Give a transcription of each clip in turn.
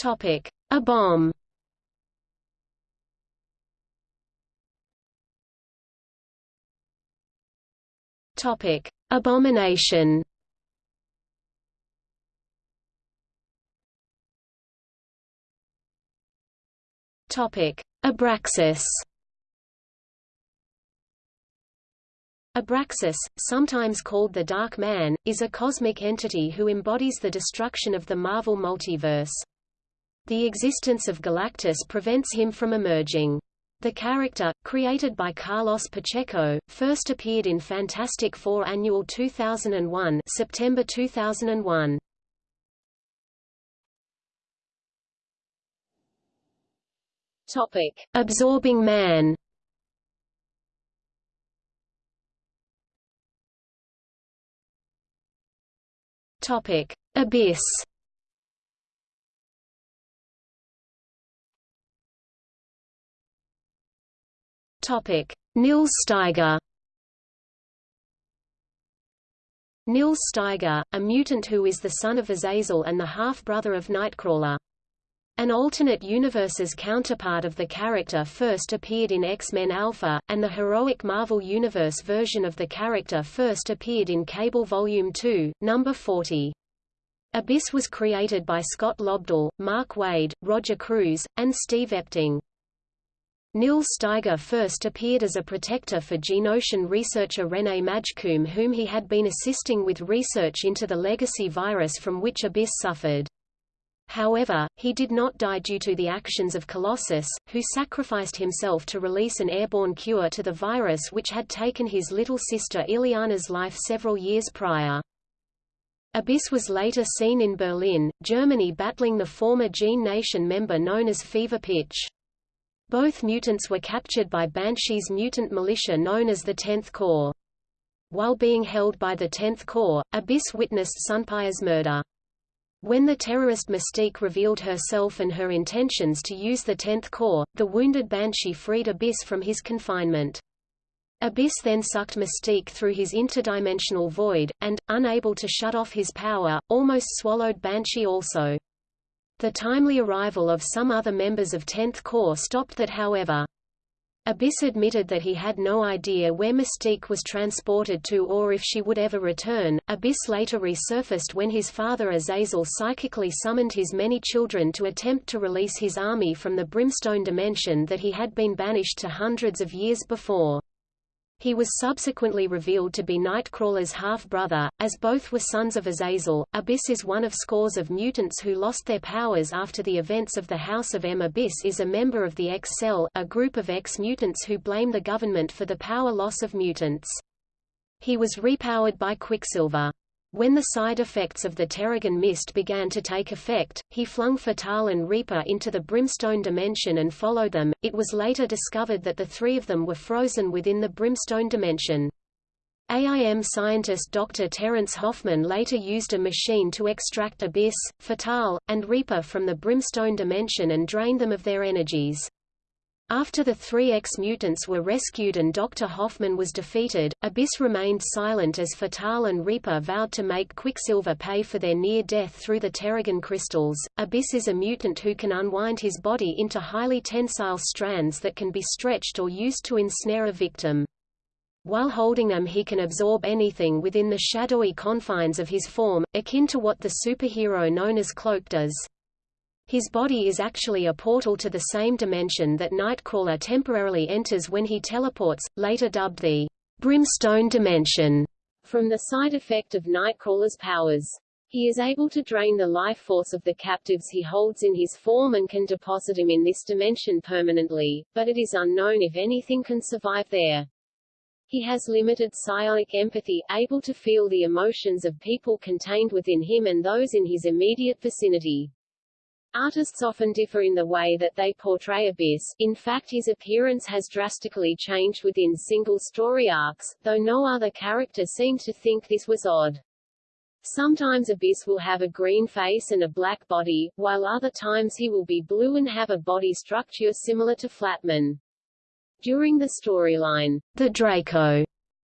Topic: A bomb. Topic: Abomination. Topic: Abraxas. Abraxas, sometimes called the Dark Man, is a cosmic entity who embodies the destruction of the Marvel multiverse. The existence of Galactus prevents him from emerging. The character, created by Carlos Pacheco, first appeared in Fantastic Four Annual 2001 September 2001. Topic: Absorbing Man. Topic: Abyss. Topic: Nils Styger. Nils Styger, a mutant who is the son of Azazel and the half-brother of Nightcrawler. An alternate universe's counterpart of the character first appeared in X-Men Alpha, and the heroic Marvel Universe version of the character first appeared in Cable Volume 2, number 40. Abyss was created by Scott Lobdell, Mark Waid, Roger Cruz, and Steve Epting. Nils Styger first appeared as a protector for Genoshan researcher René Majkum whom he had been assisting with research into the legacy virus from which Abyss suffered. However, he did not die due to the actions of Colossus, who sacrificed himself to release an airborne cure to the virus which had taken his little sister Illyana's life several years prior. Abyss was later seen in Berlin, Germany battling the former Gene Nation member known as Fever Pitch. Both mutants were captured by Banshee's mutant militia known as the Tenth Corps. While being held by the Tenth Corps, Abyss witnessed Sunfire's murder. When the terrorist Mystique revealed herself and her intentions to use the Tenth Corps, the wounded Banshee freed Abyss from his confinement. Abyss then sucked Mystique through his interdimensional void, and, unable to shut off his power, almost swallowed Banshee also. The timely arrival of some other members of 10th Corps stopped that however. Abyss admitted that he had no idea where Mystique was transported to or if she would ever return. Abyss later resurfaced when his father Azazel psychically summoned his many children to attempt to release his army from the brimstone dimension that he had been banished to hundreds of years before. He was subsequently revealed to be Nightcrawler's half-brother, as both were sons of Azazel. Abyss is one of scores of mutants who lost their powers after the events of the House of M. Abyss is a member of the X-Cell, a group of X-mutants who blame the government for the power loss of mutants. He was repowered by Quicksilver. When the side effects of the Terrigen mist began to take effect, he flung Fatal and Reaper into the Brimstone dimension and followed them. It was later discovered that the three of them were frozen within the Brimstone dimension. AIM scientist Dr. Terence Hoffman later used a machine to extract Abyss, Fatal, and Reaper from the Brimstone dimension and drain them of their energies. After the three X-mutants were rescued and Dr. Hoffman was defeated, Abyss remained silent as Fatal and Reaper vowed to make Quicksilver pay for their near-death through the Terrigen crystals. Abyss is a mutant who can unwind his body into highly tensile strands that can be stretched or used to ensnare a victim. While holding them he can absorb anything within the shadowy confines of his form, akin to what the superhero known as Cloak does. His body is actually a portal to the same dimension that Nightcrawler temporarily enters when he teleports, later dubbed the Brimstone Dimension, from the side effect of Nightcrawler's powers. He is able to drain the life force of the captives he holds in his form and can deposit him in this dimension permanently, but it is unknown if anything can survive there. He has limited psionic empathy, able to feel the emotions of people contained within him and those in his immediate vicinity. Artists often differ in the way that they portray Abyss, in fact his appearance has drastically changed within single story arcs, though no other character seemed to think this was odd. Sometimes Abyss will have a green face and a black body, while other times he will be blue and have a body structure similar to Flatman. During the storyline, The Draco,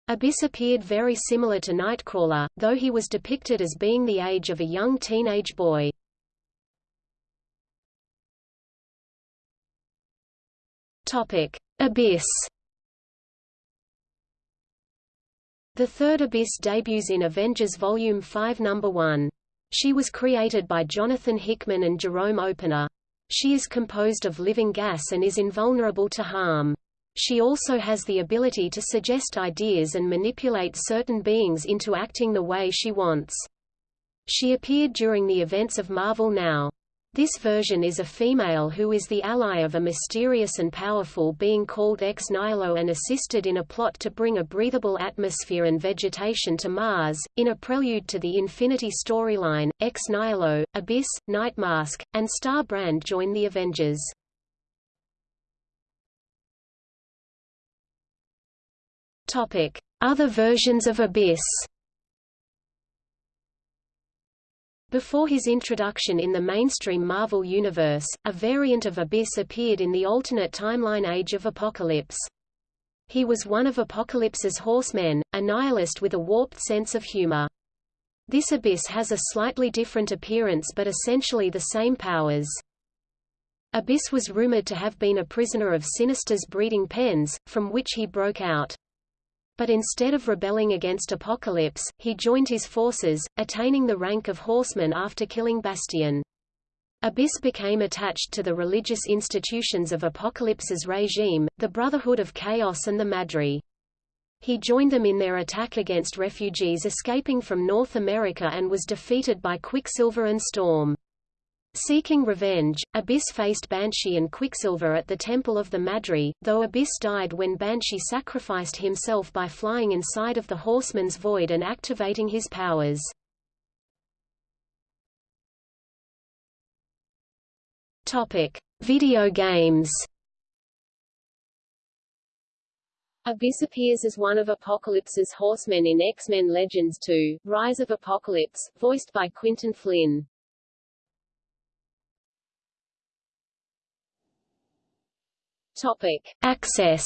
Abyss appeared very similar to Nightcrawler, though he was depicted as being the age of a young teenage boy. Topic: Abyss. The third Abyss debuts in Avengers Volume 5 Number 1. She was created by Jonathan Hickman and Jerome Opeña. She is composed of living gas and is invulnerable to harm. She also has the ability to suggest ideas and manipulate certain beings into acting the way she wants. She appeared during the events of Marvel Now. This version is a female who is the ally of a mysterious and powerful being called Ex Nihilo and assisted in a plot to bring a breathable atmosphere and vegetation to Mars. In a prelude to the Infinity storyline, Ex Nihilo, Abyss, Nightmask, and Star Brand join the Avengers. Topic: Other versions of Abyss. Before his introduction in the mainstream Marvel Universe, a variant of Abyss appeared in the alternate timeline Age of Apocalypse. He was one of Apocalypse's horsemen, a nihilist with a warped sense of humor. This Abyss has a slightly different appearance but essentially the same powers. Abyss was rumored to have been a prisoner of Sinister's breeding pens, from which he broke out. But instead of rebelling against Apocalypse, he joined his forces, attaining the rank of horseman after killing Bastion. Abyss became attached to the religious institutions of Apocalypse's regime, the Brotherhood of Chaos and the Madri. He joined them in their attack against refugees escaping from North America and was defeated by Quicksilver and Storm. Seeking revenge, Abyss faced Banshee and Quicksilver at the Temple of the Madri, though Abyss died when Banshee sacrificed himself by flying inside of the Horseman's Void and activating his powers. Topic: Video games. Abyss appears as one of Apocalypse's horsemen in X-Men Legends 2, Rise of Apocalypse, voiced by Quinton Flynn. Topic: Access.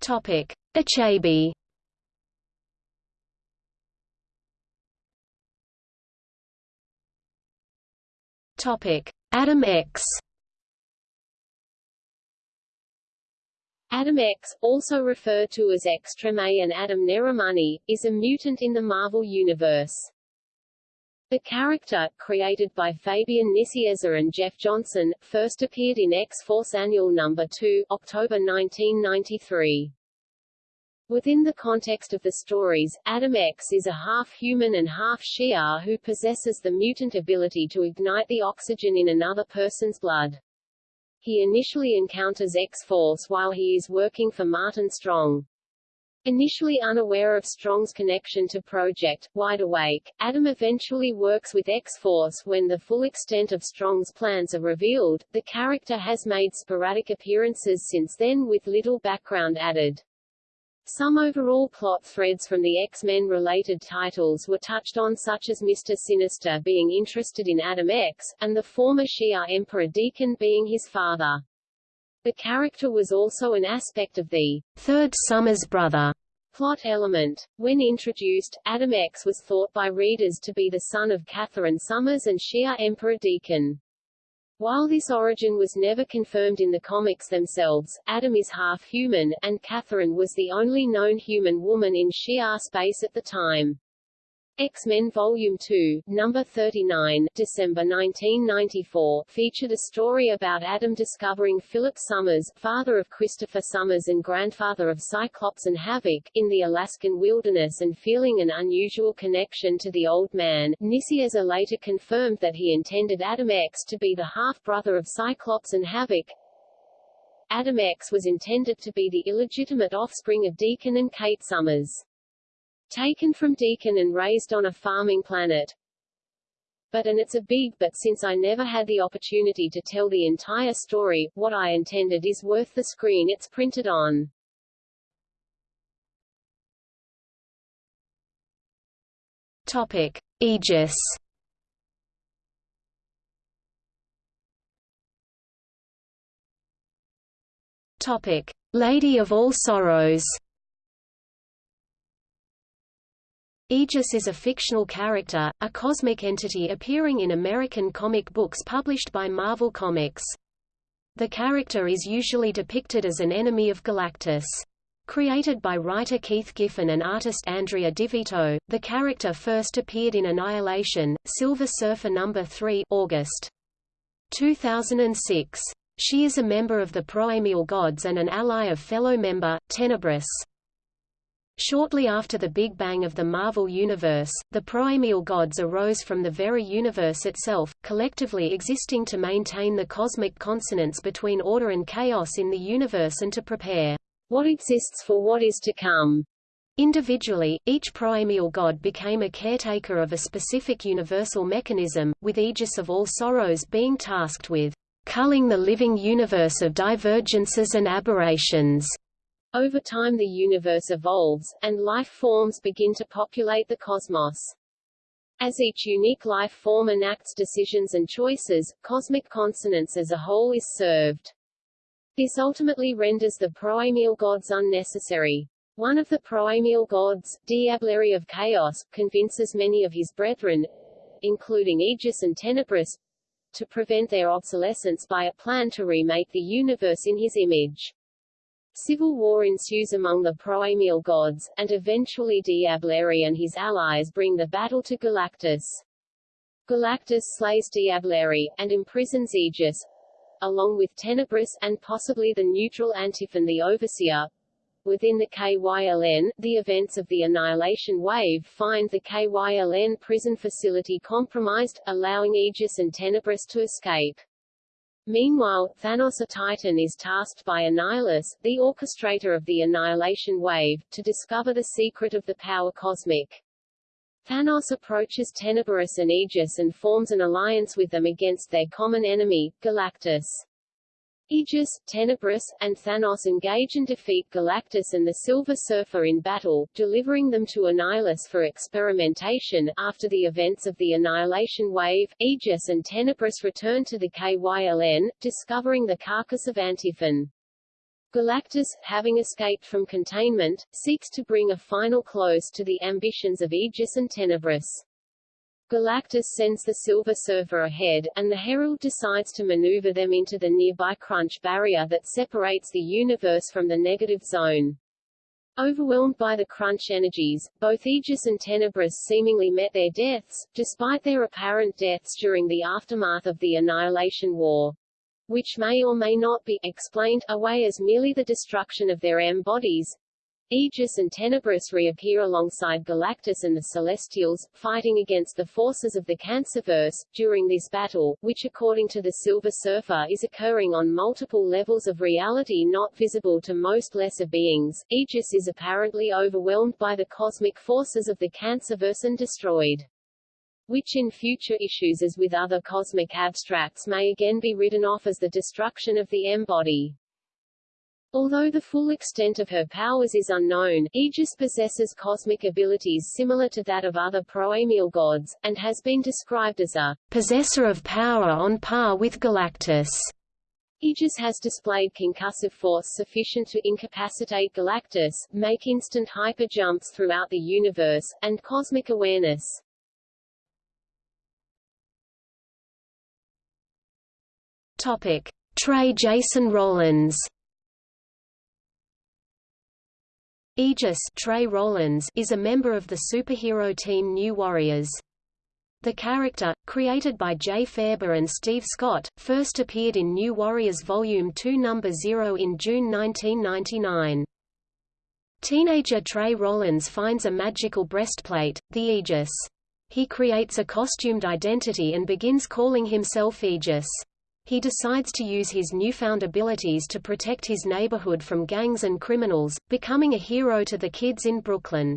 Topic: Achebe. Topic: Adam X. Adam X, also referred to as X-Treme and Adam Neramani, is a mutant in the Marvel Universe. The character, created by Fabian Nicieza and Jeff Johnson, first appeared in X-Force Annual No. 2, October 1993. Within the context of the stories, Adam X is a half-human and half-Shi'ar who possesses the mutant ability to ignite the oxygen in another person's blood. He initially encounters X-Force while he is working for Martin Strong. Initially unaware of Strong's connection to Project Wide Awake, Adam eventually works with X-Force when the full extent of Strong's plans are revealed. The character has made sporadic appearances since then with little background added. Some overall plot threads from the X-Men related titles were touched on such as Mr. Sinister being interested in Adam X, and the former Shi'ar Emperor D'Ken being his father. The character was also an aspect of the Third Summers brother plot element. When introduced, Adam X was thought by readers to be the son of Catherine Summers and Shi'ar Emperor D'Ken. While this origin was never confirmed in the comics themselves, Adam is half-human, and Catherine was the only known human woman in Shi'ar space at the time. X-Men Volume 2, Number 39, December 1994, featured a story about Adam discovering Philip Summers, father of Christopher Summers and grandfather of Cyclops and Havoc, in the Alaskan wilderness and feeling an unusual connection to the old man. Nicieza later confirmed that he intended Adam X to be the half-brother of Cyclops and Havoc. Adam X was intended to be the illegitimate offspring of D'Ken and Kate Summers taken from D'Ken and raised on a farming planet. But and it's a big but since I never had the opportunity to tell the entire story, what I intended is worth the screen it's printed on. Topic: Aegis. Topic: Lady of All Sorrows. Aegis is a fictional character, a cosmic entity appearing in American comic books published by Marvel Comics. The character is usually depicted as an enemy of Galactus. Created by writer Keith Giffen and artist Andrea DiVito, the character first appeared in Annihilation, Silver Surfer No. 3 August 2006. She is a member of the Proemial Gods and an ally of fellow member, Tenebrous. Shortly after the Big Bang of the Marvel Universe, the proemial gods arose from the very universe itself, collectively existing to maintain the cosmic consonance between order and chaos in the universe and to prepare what exists for what is to come. Individually, each proemial god became a caretaker of a specific universal mechanism, with Aegis of all sorrows being tasked with culling the living universe of divergences and aberrations. Over time the universe evolves, and life forms begin to populate the cosmos. As each unique life form enacts decisions and choices, cosmic consonance as a whole is served. This ultimately renders the proemial gods unnecessary. One of the proemial gods, Diablerie of Chaos, convinces many of his brethren, including Aegis and Tenebrous, to prevent their obsolescence by a plan to remake the universe in his image. Civil war ensues among the proemial gods, and eventually Diablerie and his allies bring the battle to Galactus. Galactus slays Diablerie, and imprisons Aegis, along with Tenebrous and possibly the neutral Antiphon the Overseer. Within the KYLN, the events of the Annihilation Wave find the KYLN prison facility compromised, allowing Aegis and Tenebrous to escape. Meanwhile, Thanos a Titan is tasked by Annihilus, the orchestrator of the Annihilation Wave, to discover the secret of the power cosmic. Thanos approaches Tenebrous and Aegis and forms an alliance with them against their common enemy, Galactus. Aegis, Tenebrous, and Thanos engage and defeat Galactus and the Silver Surfer in battle, delivering them to Annihilus for experimentation. After the events of the Annihilation Wave, Aegis and Tenebrous return to the KYLN, discovering the carcass of Antiphon. Galactus, having escaped from containment, seeks to bring a final close to the ambitions of Aegis and Tenebrous. Galactus sends the Silver Surfer ahead, and the Herald decides to maneuver them into the nearby Crunch barrier that separates the universe from the negative zone. Overwhelmed by the crunch energies, both Aegis and Tenebrous seemingly met their deaths, despite their apparent deaths during the aftermath of the Annihilation War which may or may not be explained away as merely the destruction of their M-bodies. Aegis and Tenebrous reappear alongside Galactus and the Celestials, fighting against the forces of the Cancerverse. During this battle, which according to the Silver Surfer is occurring on multiple levels of reality not visible to most lesser beings, Aegis is apparently overwhelmed by the cosmic forces of the Cancerverse and destroyed which in future issues as with other cosmic abstracts may again be written off as the destruction of the M-body. Although the full extent of her powers is unknown, Aegis possesses cosmic abilities similar to that of other proemial gods, and has been described as a possessor of power on par with Galactus. Aegis has displayed concussive force sufficient to incapacitate Galactus, make instant hyper jumps throughout the universe, and cosmic awareness. Topic: Trey Jason Rollins Aegis Trey Rollins is a member of the superhero team New Warriors. The character, created by Jay Faerber and Steve Scott, first appeared in New Warriors Volume 2 No. 0 in June 1999. Teenager Trey Rollins finds a magical breastplate, the Aegis. He creates a costumed identity and begins calling himself Aegis. He decides to use his newfound abilities to protect his neighborhood from gangs and criminals, becoming a hero to the kids in Brooklyn.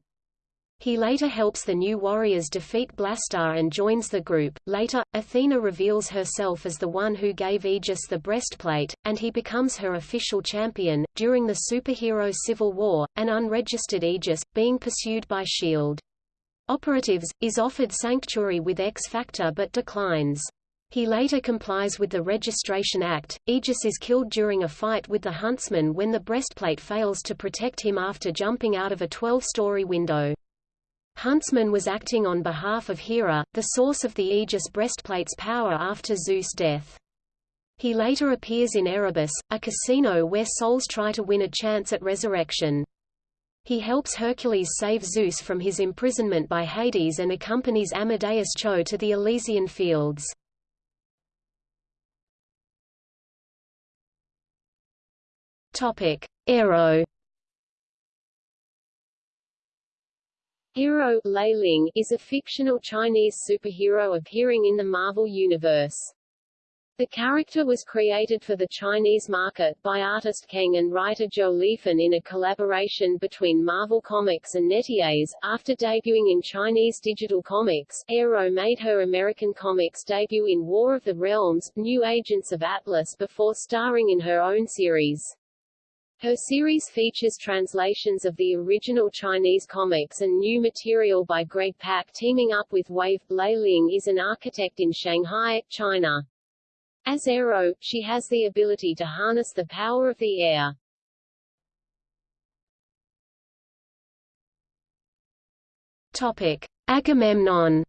He later helps the new warriors defeat Blastar and joins the group. Later, Athena reveals herself as the one who gave Aegis the breastplate, and he becomes her official champion. During the superhero Civil War, an unregistered Aegis, being pursued by S.H.I.E.L.D. Operatives, is offered sanctuary with X-Factor but declines. He later complies with the Registration Act. Aegis is killed during a fight with the Huntsman when the breastplate fails to protect him after jumping out of a 12-story window. Huntsman was acting on behalf of Hera, the source of the Aegis breastplate's power after Zeus' death. He later appears in Erebus, a casino where souls try to win a chance at resurrection. He helps Hercules save Zeus from his imprisonment by Hades and accompanies Amadeus Cho to the Elysian fields. Topic: Aero. Hero Ling is a fictional Chinese superhero appearing in the Marvel Universe. The character was created for the Chinese market by artist Kang and writer Zhou Liefen in a collaboration between Marvel Comics and NetEase. After debuting in Chinese digital comics, Aero made her American comics debut in War of the Realms, New Agents of Atlas before starring in her own series. Her series features translations of the original Chinese comics and new material by Greg Pak teaming up with Wave. Lei Ling is an architect in Shanghai, China. As Aero, she has the ability to harness the power of the air. Topic: Agamemnon.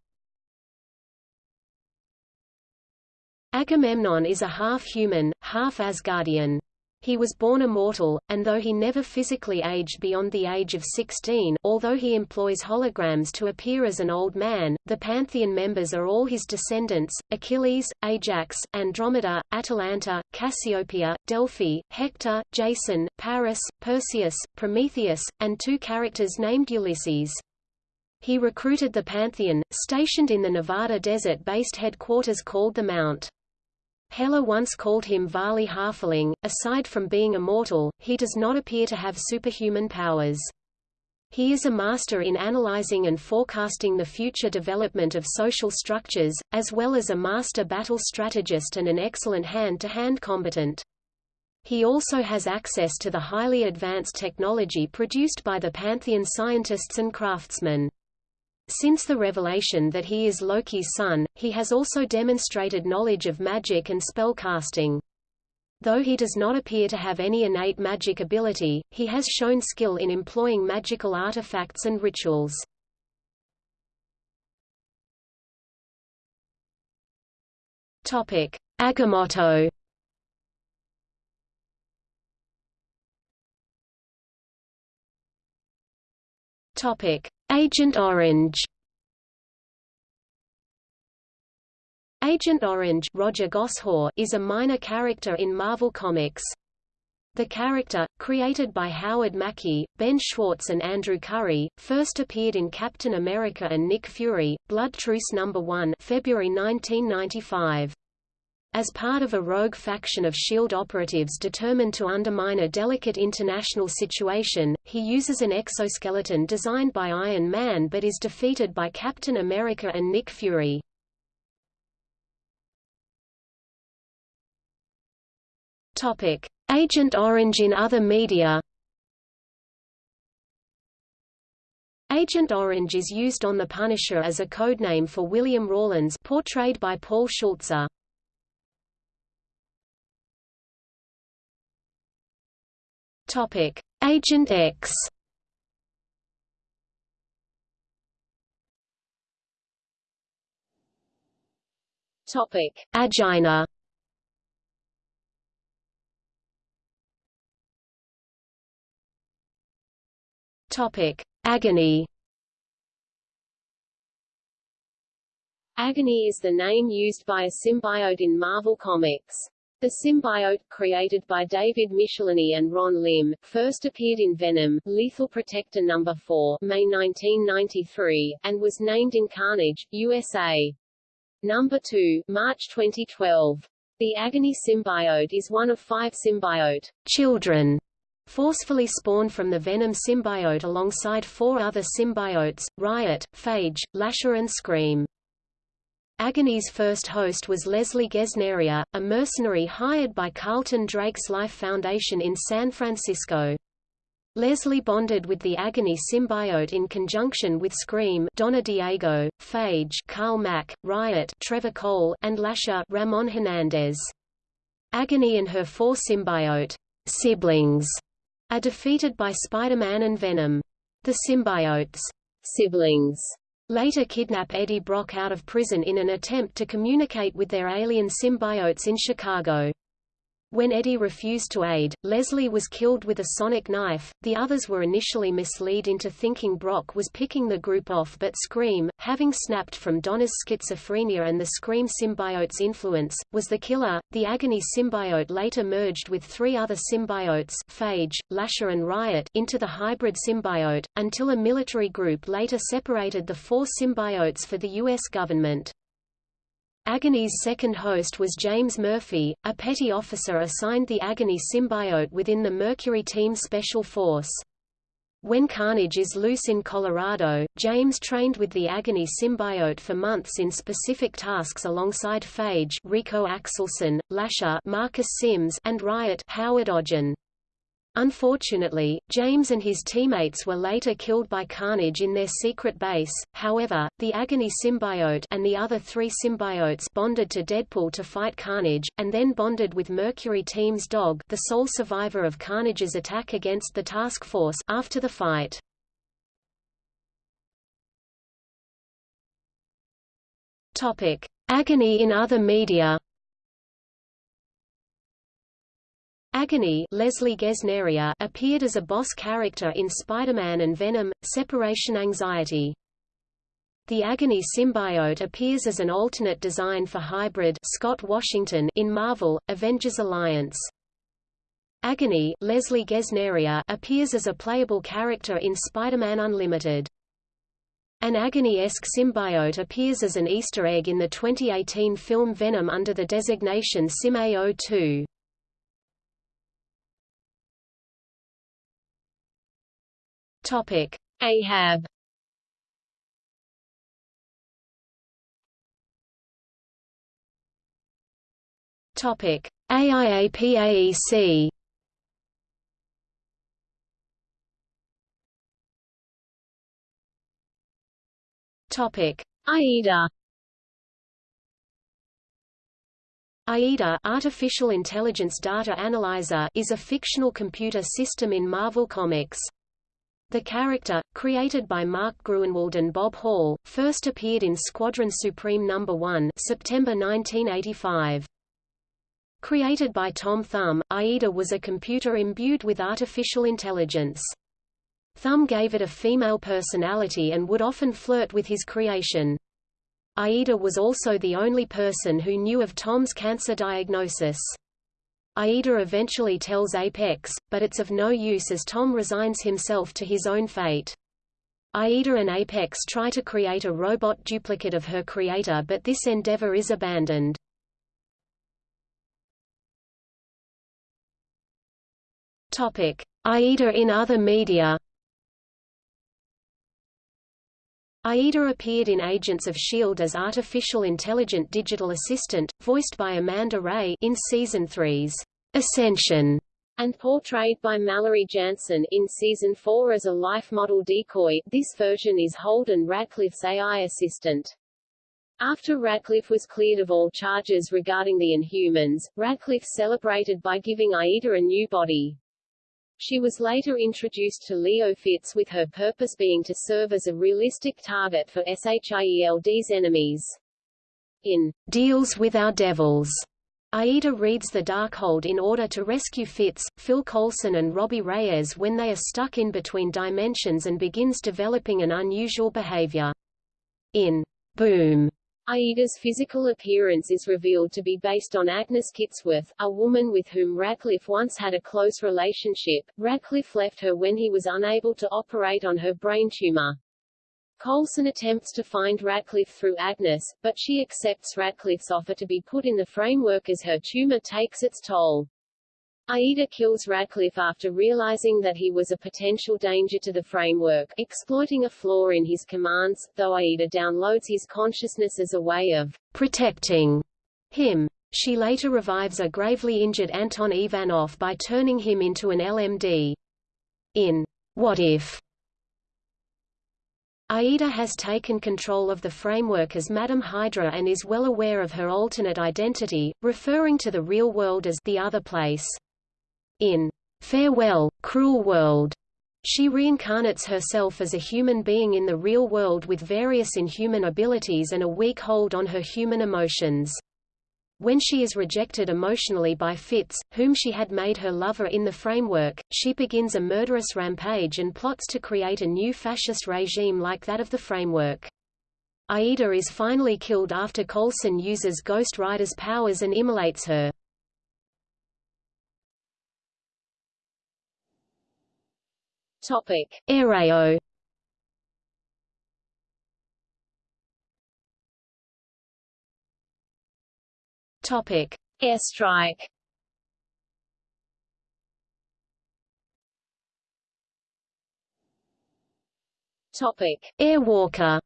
Agamemnon is a half-human, half-Asgardian. He was born immortal, and though he never physically aged beyond the age of 16 although he employs holograms to appear as an old man, the Pantheon members are all his descendants, Achilles, Ajax, Andromeda, Atalanta, Cassiopeia, Delphi, Hector, Jason, Paris, Perseus, Prometheus, and two characters named Ulysses. He recruited the Pantheon, stationed in the Nevada desert-based headquarters called the Mount. Hela once called him Vali Halfling. Aside from being immortal, he does not appear to have superhuman powers. He is a master in analyzing and forecasting the future development of social structures, as well as a master battle strategist and an excellent hand-to-hand -hand combatant. He also has access to the highly advanced technology produced by the Pantheon scientists and craftsmen. Since the revelation that he is Loki's son, he has also demonstrated knowledge of magic and spellcasting. Though he does not appear to have any innate magic ability, he has shown skill in employing magical artifacts and rituals. Topic: Agamotto. Topic: Agent Orange Agent Orange Roger Goshaw is a minor character in Marvel Comics. The character, created by Howard Mackie, Ben Schwartz and Andrew Curry, first appeared in Captain America and Nick Fury, Blood Truce No. 1 February 1995. As part of a rogue faction of S.H.I.E.L.D. operatives determined to undermine a delicate international situation, he uses an exoskeleton designed by Iron Man but is defeated by Captain America and Nick Fury. Topic: Agent Orange in other media. Agent Orange is used on The Punisher as a codename for William Rawlins portrayed by Paul Schulze. Topic: Agent X. Topic: Agina. Topic: Agony. Agony is the name used by a symbiote in Marvel Comics. The symbiote, created by David Michelinie and Ron Lim, first appeared in Venom, Lethal Protector No. 4 May 1993, and was named in Carnage, USA. No. 2 March 2012. The Agony symbiote is one of five symbiote children forcefully spawned from the Venom symbiote alongside four other symbiotes, Riot, Phage, Lasher and Scream. Agony's first host was Leslie Gesneria, a mercenary hired by Carlton Drake's Life Foundation in San Francisco. Leslie bonded with the Agony symbiote in conjunction with Scream Donna Diego, Phage Carl Mak, Riot Trevor Cole, and Lasher Ramon Hernandez. Agony and her four symbiote siblings are defeated by Spider-Man and Venom. The symbiotes' siblings later kidnap Eddie Brock out of prison in an attempt to communicate with their alien symbiotes in Chicago. When Eddie refused to aid, Leslie was killed with a sonic knife. The others were initially misled into thinking Brock was picking the group off but Scream, having snapped from Donna's schizophrenia and the Scream symbiote's influence, was the killer. The Agony symbiote later merged with three other symbiotes Phage, Lasher and Riot into the hybrid symbiote, until a military group later separated the four symbiotes for the U.S. government. Agony's second host was James Murphy, a petty officer assigned the Agony symbiote within the Mercury Team Special Force. When Carnage is loose in Colorado, James trained with the Agony symbiote for months in specific tasks alongside Phage Rico Axelson, Lasher Marcus Sims and Riot Howard Ogden. Unfortunately, James and his teammates were later killed by Carnage in their secret base, however, the Agony symbiote and the other three symbiotes bonded to Deadpool to fight Carnage, and then bonded with Mercury Team's dog the sole survivor of Carnage's attack against the task force after the fight. Topic: Agony in other media Agony Leslie Gesneria appeared as a boss character in Spider-Man and Venom, Separation Anxiety. The Agony symbiote appears as an alternate design for Hybrid Scott Washington in Marvel, Avengers Alliance. Agony Leslie Gesneria appears as a playable character in Spider-Man Unlimited. An Agony-esque symbiote appears as an Easter egg in the 2018 film Venom under the designation SIM-A02. Topic: Ahab. Topic: AIAPAEC. Topic: AIDA. AIDA Artificial Intelligence Data Analyzer is a fictional computer system in Marvel Comics. The character, created by Mark Gruenwald and Bob Hall, first appeared in Squadron Supreme No. 1 September 1985. Created by Tom Thumb, AIDA was a computer imbued with artificial intelligence. Thumb gave it a female personality and would often flirt with his creation. AIDA was also the only person who knew of Tom's cancer diagnosis. Aida eventually tells Apex, but it's of no use as Tom resigns himself to his own fate. Aida and Apex try to create a robot duplicate of her creator but this endeavor is abandoned. Topic: Aida in other media. Aida appeared in Agents of S.H.I.E.L.D. as artificial intelligent digital assistant, voiced by Amanda Rea in Season 3's Ascension, and portrayed by Mallory Jansen in Season 4 as a life model decoy. This version is Holden Radcliffe's AI assistant. After Radcliffe was cleared of all charges regarding the Inhumans, Radcliffe celebrated by giving Aida a new body. She was later introduced to Leo Fitz with her purpose being to serve as a realistic target for SHIELD's enemies. In Deals with Our Devils, Aida reads the Darkhold in order to rescue Fitz, Phil Coulson and Robbie Reyes when they are stuck in between dimensions and begins developing an unusual behavior. In Boom, Aida's physical appearance is revealed to be based on Agnes Kitsworth, a woman with whom Radcliffe once had a close relationship. Radcliffe left her when he was unable to operate on her brain tumor. Coulson attempts to find Radcliffe through Agnes, but she accepts Radcliffe's offer to be put in the framework as her tumor takes its toll. Aida kills Radcliffe after realizing that he was a potential danger to the framework, exploiting a flaw in his commands, though Aida downloads his consciousness as a way of protecting him. She later revives a gravely injured Anton Ivanov by turning him into an LMD. In What If? Aida has taken control of the framework as Madam Hydra and is well aware of her alternate identity, referring to the real world as the other place. In Farewell, Cruel World, She reincarnates herself as a human being in the real world with various inhuman abilities and a weak hold on her human emotions. When she is rejected emotionally by Fitz, whom she had made her lover in the framework, she begins a murderous rampage and plots to create a new fascist regime like that of the framework. Aida is finally killed after Coulson uses Ghost Rider's powers and immolates her. Topic: Aereo Topic: Airstrike. Topic: Airwalker.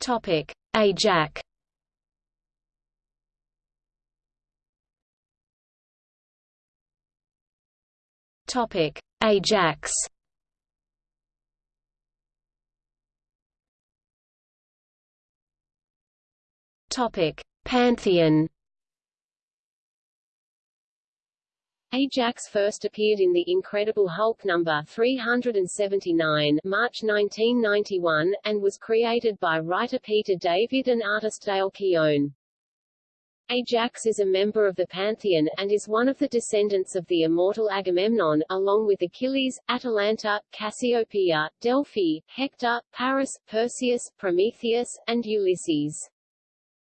Topic: Ajax. Topic: Ajax. Topic: Pantheon. Ajax first appeared in The Incredible Hulk number 379, March 1991, and was created by writer Peter David and artist Dale Keown. Ajax is a member of the Pantheon, and is one of the descendants of the immortal Agamemnon, along with Achilles, Atalanta, Cassiopeia, Delphi, Hector, Paris, Perseus, Prometheus, and Ulysses.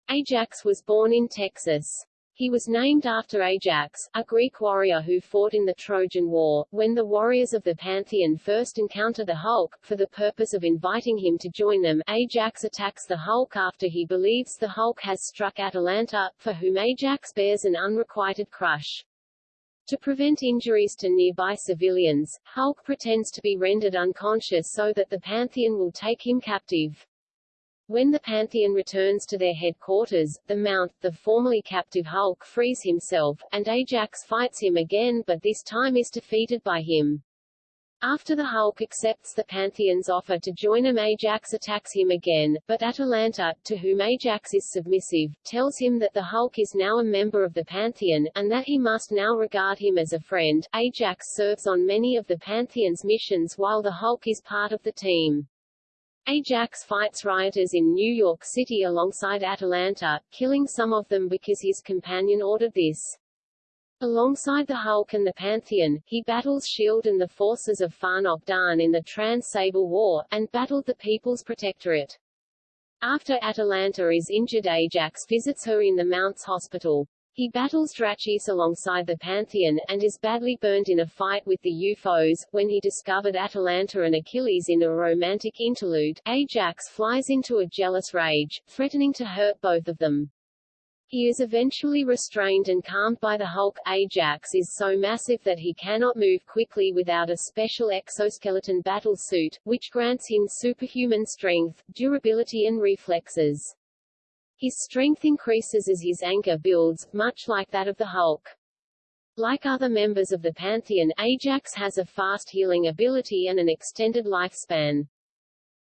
Ajax was born in Texas. He was named after Ajax, a Greek warrior who fought in the Trojan War. When the warriors of the Pantheon first encounter the Hulk, for the purpose of inviting him to join them, Ajax attacks the Hulk after he believes the Hulk has struck Atalanta, for whom Ajax bears an unrequited crush. To prevent injuries to nearby civilians, Hulk pretends to be rendered unconscious so that the Pantheon will take him captive. When the Pantheon returns to their headquarters, the Mount, the formerly captive Hulk frees himself, and Ajax fights him again but this time is defeated by him. After the Hulk accepts the Pantheon's offer to join him Ajax attacks him again, but Atalanta, to whom Ajax is submissive, tells him that the Hulk is now a member of the Pantheon, and that he must now regard him as a friend. Ajax serves on many of the Pantheon's missions while the Hulk is part of the team. Ajax fights rioters in New York City alongside Atalanta, killing some of them because his companion ordered this. Alongside the Hulk and the Pantheon, he battles S.H.I.E.L.D. and the forces of Fahnok Dan in the Trans-Sable War, and battled the People's Protectorate. After Atalanta is injured Ajax visits her in the Mounts Hospital. He battles Drachis alongside the Pantheon, and is badly burned in a fight with the UFOs. When he discovered Atalanta and Achilles in a romantic interlude, Ajax flies into a jealous rage, threatening to hurt both of them. He is eventually restrained and calmed by the Hulk. Ajax is so massive that he cannot move quickly without a special exoskeleton battle suit, which grants him superhuman strength, durability and reflexes. His strength increases as his anger builds, much like that of the Hulk. Like other members of the Pantheon, Ajax has a fast healing ability and an extended lifespan.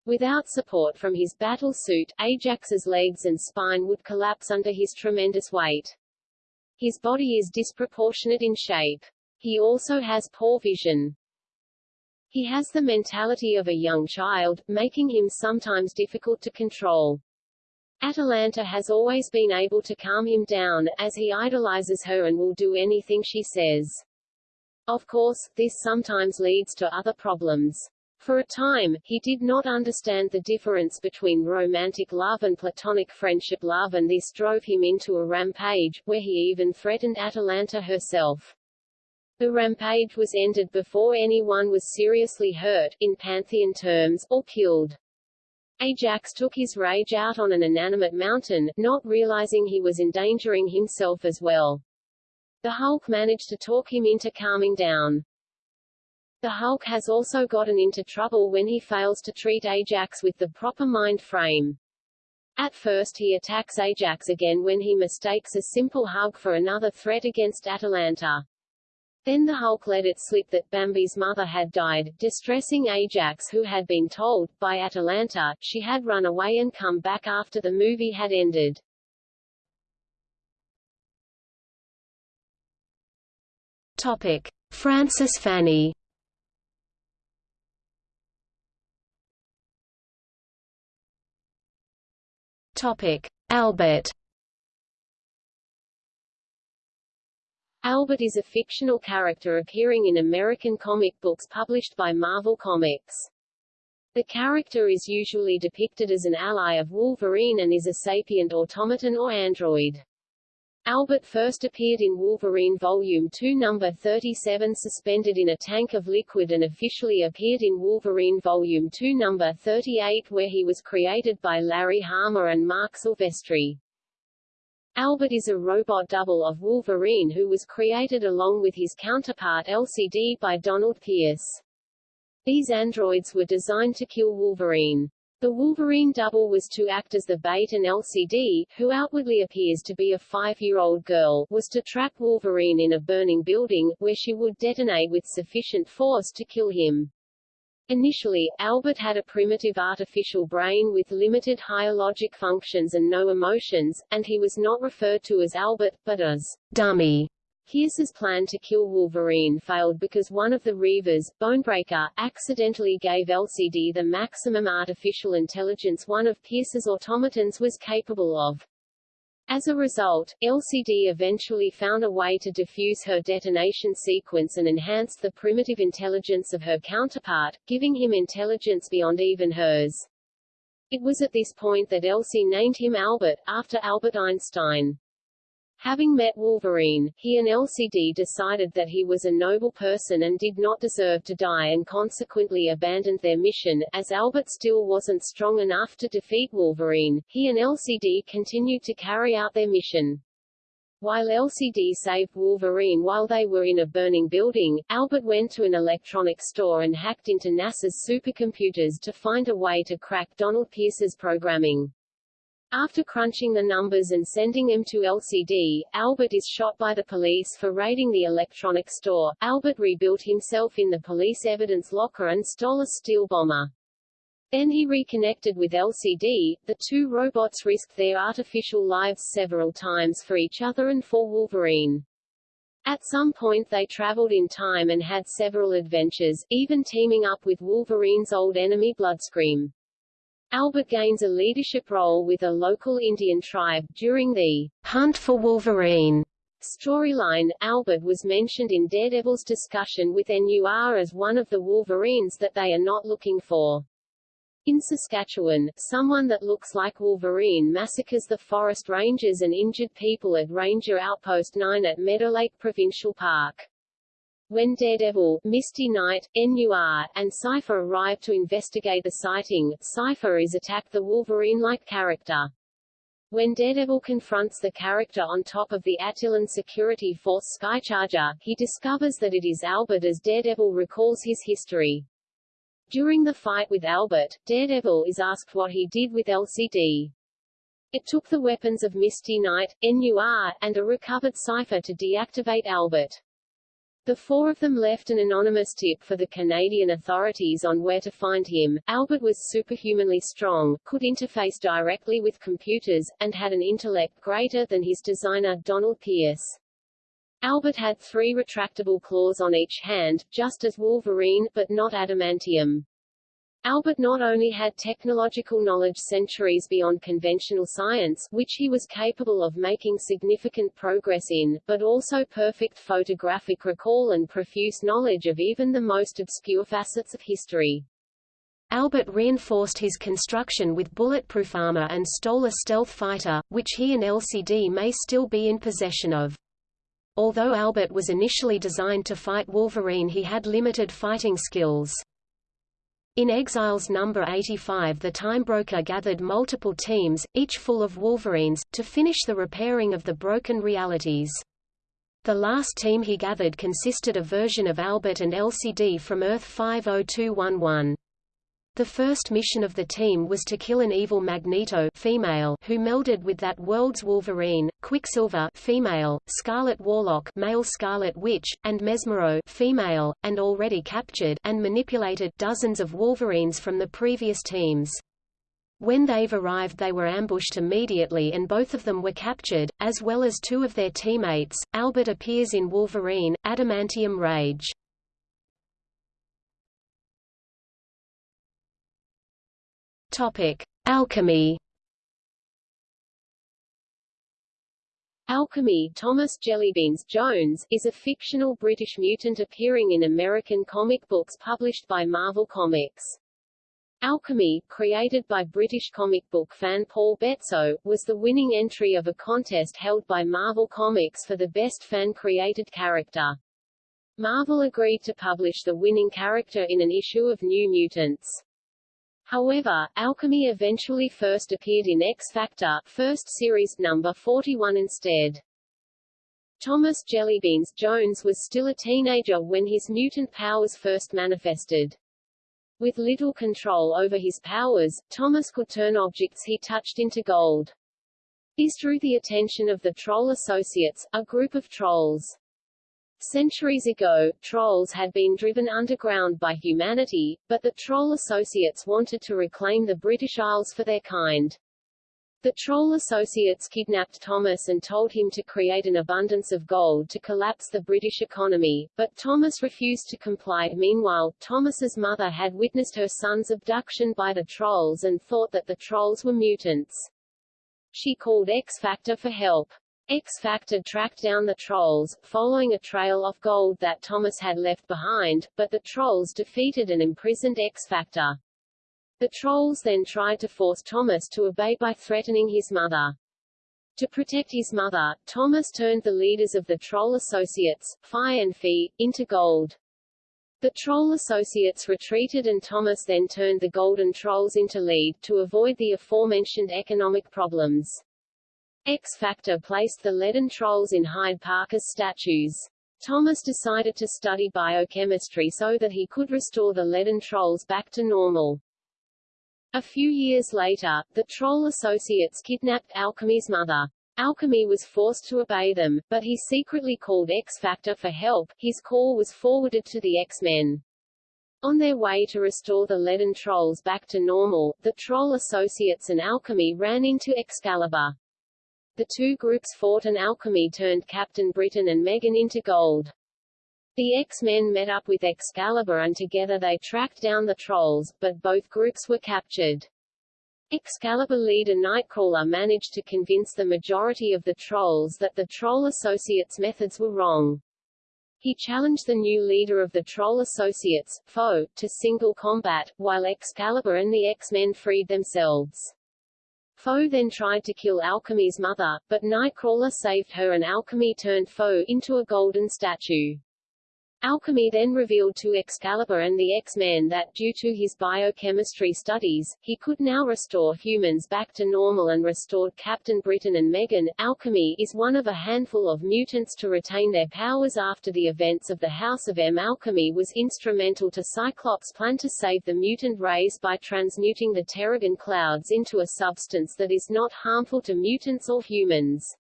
Without support from his battle suit, Ajax's legs and spine would collapse under his tremendous weight. His body is disproportionate in shape. He also has poor vision. He has the mentality of a young child, making him sometimes difficult to control. Atalanta has always been able to calm him down, as he idolizes her and will do anything she says. Of course, this sometimes leads to other problems. For a time, he did not understand the difference between romantic love and platonic friendship love and this drove him into a rampage, where he even threatened Atalanta herself. The rampage was ended before anyone was seriously hurt, in Pantheon terms, or killed. Ajax took his rage out on an inanimate mountain, not realizing he was endangering himself as well. The Hulk managed to talk him into calming down. The Hulk has also gotten into trouble when he fails to treat Ajax with the proper mind frame. At first he attacks Ajax again when he mistakes a simple hug for another threat against Atalanta. Then the Hulk let it slip that Bambi's mother had died, distressing Ajax who had been told, by Atalanta, she had run away and come back after the movie had ended. Topic: Francis Fanny. Topic: Albert. Albert is a fictional character appearing in American comic books published by Marvel Comics. The character is usually depicted as an ally of Wolverine and is a sapient automaton or android. Albert first appeared in Wolverine Volume 2 number 37 suspended in a tank of liquid and officially appeared in Wolverine Volume 2 number 38 where he was created by Larry Hama and Marc Silvestri. Albert is a robot double of Wolverine who was created along with his counterpart LCD by Donald Pierce. These androids were designed to kill Wolverine. The Wolverine double was to act as the bait and LCD, who outwardly appears to be a five-year-old girl, was to trap Wolverine in a burning building, where she would detonate with sufficient force to kill him. Initially, Albert had a primitive artificial brain with limited higher logic functions and no emotions, and he was not referred to as Albert, but as dummy. Pierce's plan to kill Wolverine failed because one of the Reavers, Bonebreaker, accidentally gave LCD the maximum artificial intelligence one of Pierce's automatons was capable of. As a result, LCD eventually found a way to diffuse her detonation sequence and enhanced the primitive intelligence of her counterpart, giving him intelligence beyond even hers. It was at this point that Elsie named him Albert, after Albert Einstein. Having met Wolverine, he and LCD decided that he was a noble person and did not deserve to die and consequently abandoned their mission. As Albert still wasn't strong enough to defeat Wolverine, he and LCD continued to carry out their mission. While LCD saved Wolverine while they were in a burning building, Albert went to an electronics store and hacked into NASA's supercomputers to find a way to crack Donald Pierce's programming. After crunching the numbers and sending them to LCD, Albert is shot by the police for raiding the electronics store. Albert rebuilt himself in the police evidence locker and stole a steel bomber. Then he reconnected with LCD. The two robots risked their artificial lives several times for each other and for Wolverine. At some point they traveled in time and had several adventures, even teaming up with Wolverine's old enemy Bloodscream. Albert gains a leadership role with a local Indian tribe. During the Hunt for Wolverine storyline, Albert was mentioned in Daredevil's discussion with NUR as one of the Wolverines that they are not looking for. In Saskatchewan, someone that looks like Wolverine massacres the forest rangers and injured people at Ranger Outpost 9 at Meadow Lake Provincial Park. When Daredevil, Misty Knight, NUR, and Cypher arrive to investigate the sighting, Cypher is attacked the Wolverine-like character. When Daredevil confronts the character on top of the Attilan security force Skycharger, he discovers that it is Albert as Daredevil recalls his history. During the fight with Albert, Daredevil is asked what he did with LCD. It took the weapons of Misty Knight, NUR, and a recovered Cypher to deactivate Albert. The four of them left an anonymous tip for the Canadian authorities on where to find him. Albert was superhumanly strong, could interface directly with computers, and had an intellect greater than his designer, Donald Pierce. Albert had three retractable claws on each hand, just as Wolverine, but not adamantium. Albert not only had technological knowledge centuries beyond conventional science, which he was capable of making significant progress in, but also perfect photographic recall and profuse knowledge of even the most obscure facets of history. Albert reinforced his construction with bulletproof armor and stole a stealth fighter, which he and LCD may still be in possession of. Although Albert was initially designed to fight Wolverine he had limited fighting skills. In Exiles number 85 the Time Broker gathered multiple teams, each full of Wolverines, to finish the repairing of the broken realities. The last team he gathered consisted of version of Albert and LCD from Earth 50211. The first mission of the team was to kill an evil Magneto female who melded with that world's Wolverine, Quicksilver female, Scarlet Warlock male Scarlet Witch, and Mesmero female, and already captured and manipulated dozens of Wolverines from the previous teams. When they've arrived they were ambushed immediately and both of them were captured, as well as two of their teammates. Albert appears in Wolverine, Adamantium Rage. Topic: Alchemy. Alchemy Thomas Jellybeans Jones is a fictional British mutant appearing in American comic books published by Marvel Comics. Alchemy, created by British comic book fan Paul Betso, was the winning entry of a contest held by Marvel Comics for the best fan-created character. Marvel agreed to publish the winning character in an issue of New Mutants. However, Alchemy eventually first appeared in X-Factor, first series, number 41 instead. Thomas Jellybeans Jones was still a teenager when his mutant powers first manifested. With little control over his powers, Thomas could turn objects he touched into gold. This drew the attention of the Troll Associates, a group of trolls. Centuries ago, trolls had been driven underground by humanity, but the Troll Associates wanted to reclaim the British Isles for their kind. The Troll Associates kidnapped Thomas and told him to create an abundance of gold to collapse the British economy, but Thomas refused to comply. Meanwhile, Thomas's mother had witnessed her son's abduction by the Trolls and thought that the Trolls were mutants. She called X Factor for help. X-Factor tracked down the Trolls, following a trail of gold that Thomas had left behind, but the Trolls defeated and imprisoned X-Factor. The Trolls then tried to force Thomas to obey by threatening his mother. To protect his mother, Thomas turned the leaders of the Troll Associates, Fi and Fi, into gold. The Troll Associates retreated and Thomas then turned the Golden Trolls into lead, to avoid the aforementioned economic problems. X Factor placed the leaden trolls in Hyde Park as statues. Thomas decided to study biochemistry so that he could restore the leaden trolls back to normal. A few years later, the Troll Associates kidnapped Alchemy's mother. Alchemy was forced to obey them, but he secretly called X Factor for help. His call was forwarded to the X-Men. On their way to restore the leaden trolls back to normal, the Troll Associates and Alchemy ran into Excalibur. The two groups fought and Alchemy turned Captain Britain and Meggan into gold. The X-Men met up with Excalibur and together they tracked down the Trolls, but both groups were captured. Excalibur leader Nightcrawler managed to convince the majority of the Trolls that the Troll Associates' methods were wrong. He challenged the new leader of the Troll Associates, Foe, to single combat, while Excalibur and the X-Men freed themselves. Foe then tried to kill Alchemy's mother, but Nightcrawler saved her and Alchemy turned Foe into a golden statue. Alchemy then revealed to Excalibur and the X-Men that, due to his biochemistry studies, he could now restore humans back to normal and restored Captain Britain and Meggan. Alchemy is one of a handful of mutants to retain their powers after the events of the House of M. Alchemy was instrumental to Cyclops' plan to save the mutant race by transmuting the Terrigen clouds into a substance that is not harmful to mutants or humans.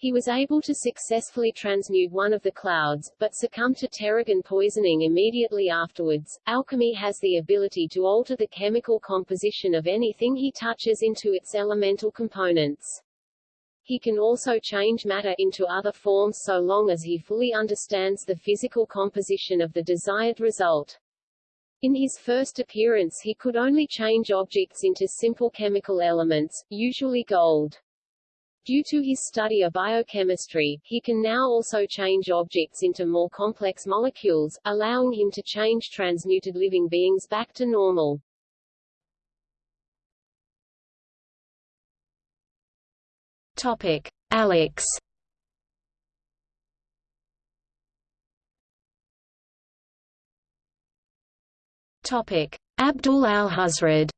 He was able to successfully transmute one of the clouds, but succumbed to Terrigen poisoning immediately afterwards. Alchemy has the ability to alter the chemical composition of anything he touches into its elemental components. He can also change matter into other forms so long as he fully understands the physical composition of the desired result. In his first appearance he could only change objects into simple chemical elements, usually gold. Due to his study of biochemistry, he can now also change objects into more complex molecules, allowing him to change transmuted living beings back to normal. Topic: Alex. Topic: Abdul al-Hazred.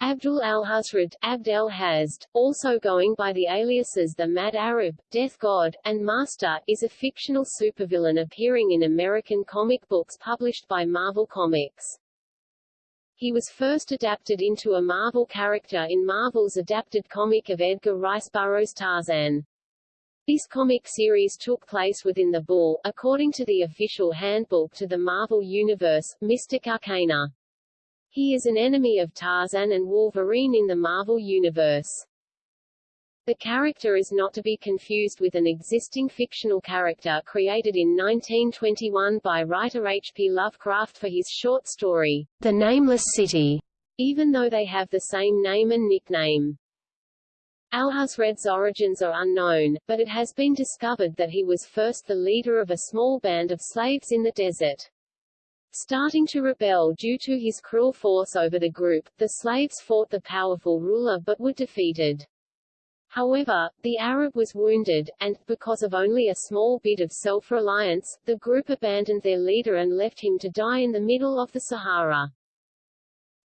Abdul al-Hazred, Abd el-Hazd, also going by the aliases the Mad Arab, Death God, and Master, is a fictional supervillain appearing in American comic books published by Marvel Comics. He was first adapted into a Marvel character in Marvel's adapted comic of Edgar Rice Burroughs' Tarzan. This comic series took place within the Bull, according to the official handbook to the Marvel Universe, Mystic Arcana. He is an enemy of Tarzan and Wolverine in the Marvel Universe. The character is not to be confused with an existing fictional character created in 1921 by writer H. P. Lovecraft for his short story, The Nameless City, even though they have the same name and nickname. Alhazred's origins are unknown, but it has been discovered that he was first the leader of a small band of slaves in the desert. Starting to rebel due to his cruel force over the group, the slaves fought the powerful ruler but were defeated. However, the Arab was wounded, and, because of only a small bit of self-reliance, the group abandoned their leader and left him to die in the middle of the Sahara.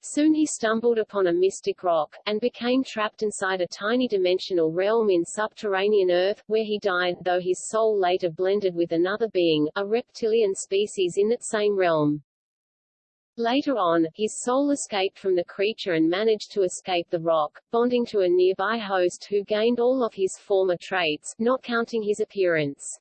Soon he stumbled upon a mystic rock, and became trapped inside a tiny dimensional realm in subterranean Earth, where he died, though his soul later blended with another being, a reptilian species in that same realm. Later on, his soul escaped from the creature and managed to escape the rock, bonding to a nearby host who gained all of his former traits, not counting his appearance.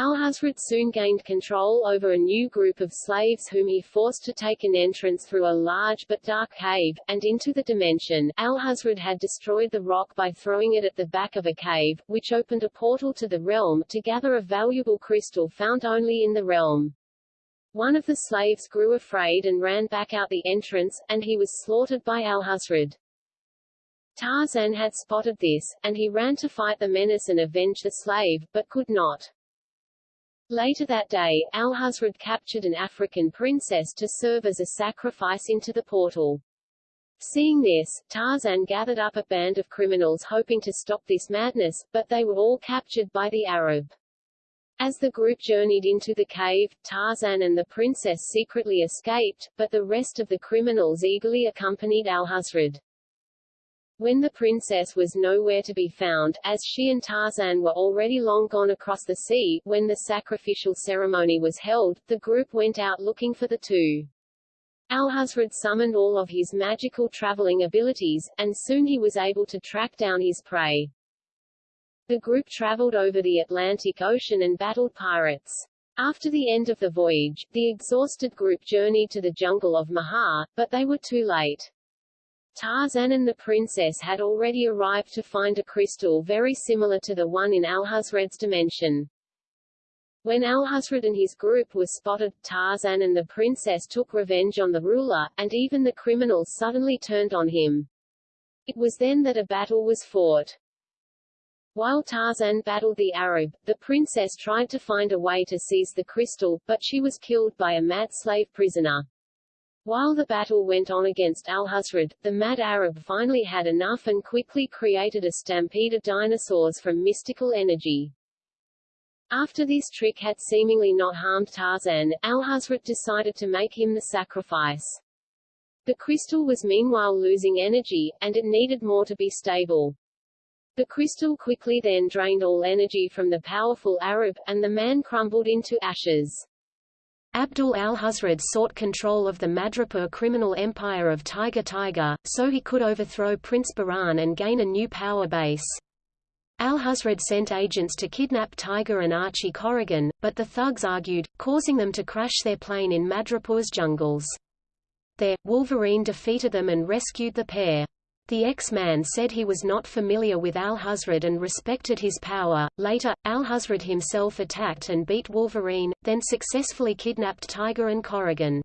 Alhazred soon gained control over a new group of slaves whom he forced to take an entrance through a large but dark cave, and into the dimension. Alhazred had destroyed the rock by throwing it at the back of a cave, which opened a portal to the realm, to gather a valuable crystal found only in the realm. One of the slaves grew afraid and ran back out the entrance, and he was slaughtered by Alhazred. Tarzan had spotted this, and he ran to fight the menace and avenge the slave, but could not. Later that day, Alhazred captured an African princess to serve as a sacrifice into the portal. Seeing this, Tarzan gathered up a band of criminals hoping to stop this madness, but they were all captured by the Arab. As the group journeyed into the cave, Tarzan and the princess secretly escaped, but the rest of the criminals eagerly accompanied Alhazred. When the princess was nowhere to be found, as she and Tarzan were already long gone across the sea, when the sacrificial ceremony was held, the group went out looking for the two. Alhazred summoned all of his magical traveling abilities, and soon he was able to track down his prey. The group traveled over the Atlantic Ocean and battled pirates. After the end of the voyage, the exhausted group journeyed to the jungle of Mahar, but they were too late. Tarzan and the princess had already arrived to find a crystal very similar to the one in Alhazred's dimension. When Alhazred and his group were spotted, Tarzan and the princess took revenge on the ruler, and even the criminals suddenly turned on him. It was then that a battle was fought. While Tarzan battled the Arab, the princess tried to find a way to seize the crystal, but she was killed by a mad slave prisoner. While the battle went on against Alhazred, the mad Arab finally had enough and quickly created a stampede of dinosaurs from mystical energy. After this trick had seemingly not harmed Tarzan, Alhazred decided to make him the sacrifice. The crystal was meanwhile losing energy, and it needed more to be stable. The crystal quickly then drained all energy from the powerful Arab, and the man crumbled into ashes. Abdul al-Hazred sought control of the Madripoor criminal empire of Tiger Tiger, so he could overthrow Prince Baran and gain a new power base. Al-Hazred sent agents to kidnap Tiger and Archie Corrigan, but the thugs argued, causing them to crash their plane in Madripoor's jungles. There, Wolverine defeated them and rescued the pair. The X-Man said he was not familiar with Al-Hazred and respected his power. Later, Al-Hazred himself attacked and beat Wolverine, then successfully kidnapped Tiger and Corrigan.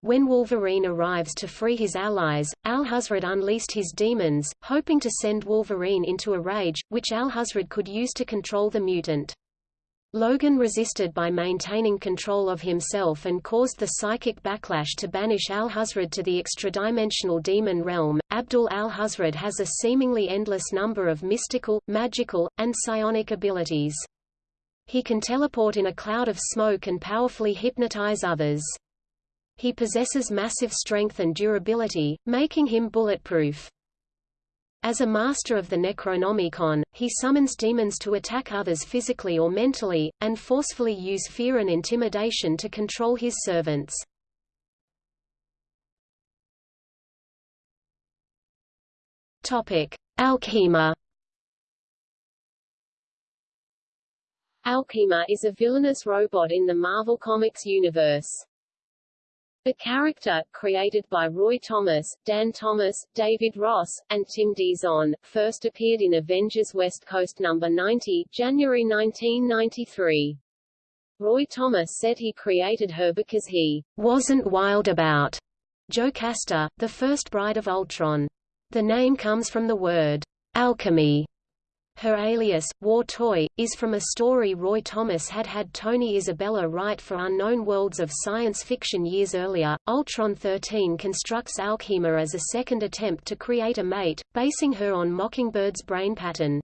When Wolverine arrives to free his allies, Al-Hazred unleashed his demons, hoping to send Wolverine into a rage, which Al-Hazred could use to control the mutant. Logan resisted by maintaining control of himself and caused the psychic backlash to banish Al-Hazred to the extra-dimensional demon realm. Abdul Al-Hazred has a seemingly endless number of mystical, magical, and psionic abilities. He can teleport in a cloud of smoke and powerfully hypnotize others. He possesses massive strength and durability, making him bulletproof. As a master of the Necronomicon, he summons demons to attack others physically or mentally, and forcefully use fear and intimidation to control his servants. Alkhema Alkhema is a villainous robot in the Marvel Comics universe. The character, created by Roy Thomas, Dann Thomas, David Ross, and Tim Dzon, first appeared in Avengers West Coast No. 90, January 1993. Roy Thomas said he created her because he wasn't wild about Joe Jocasta, the first bride of Ultron. The name comes from the word alchemy, her alias, War Toy, is from a story Roy Thomas had had Tony Isabella write for Unknown Worlds of science fiction years earlier. Ultron 13 constructs Alkhema as a second attempt to create a mate, basing her on Mockingbird's brain pattern.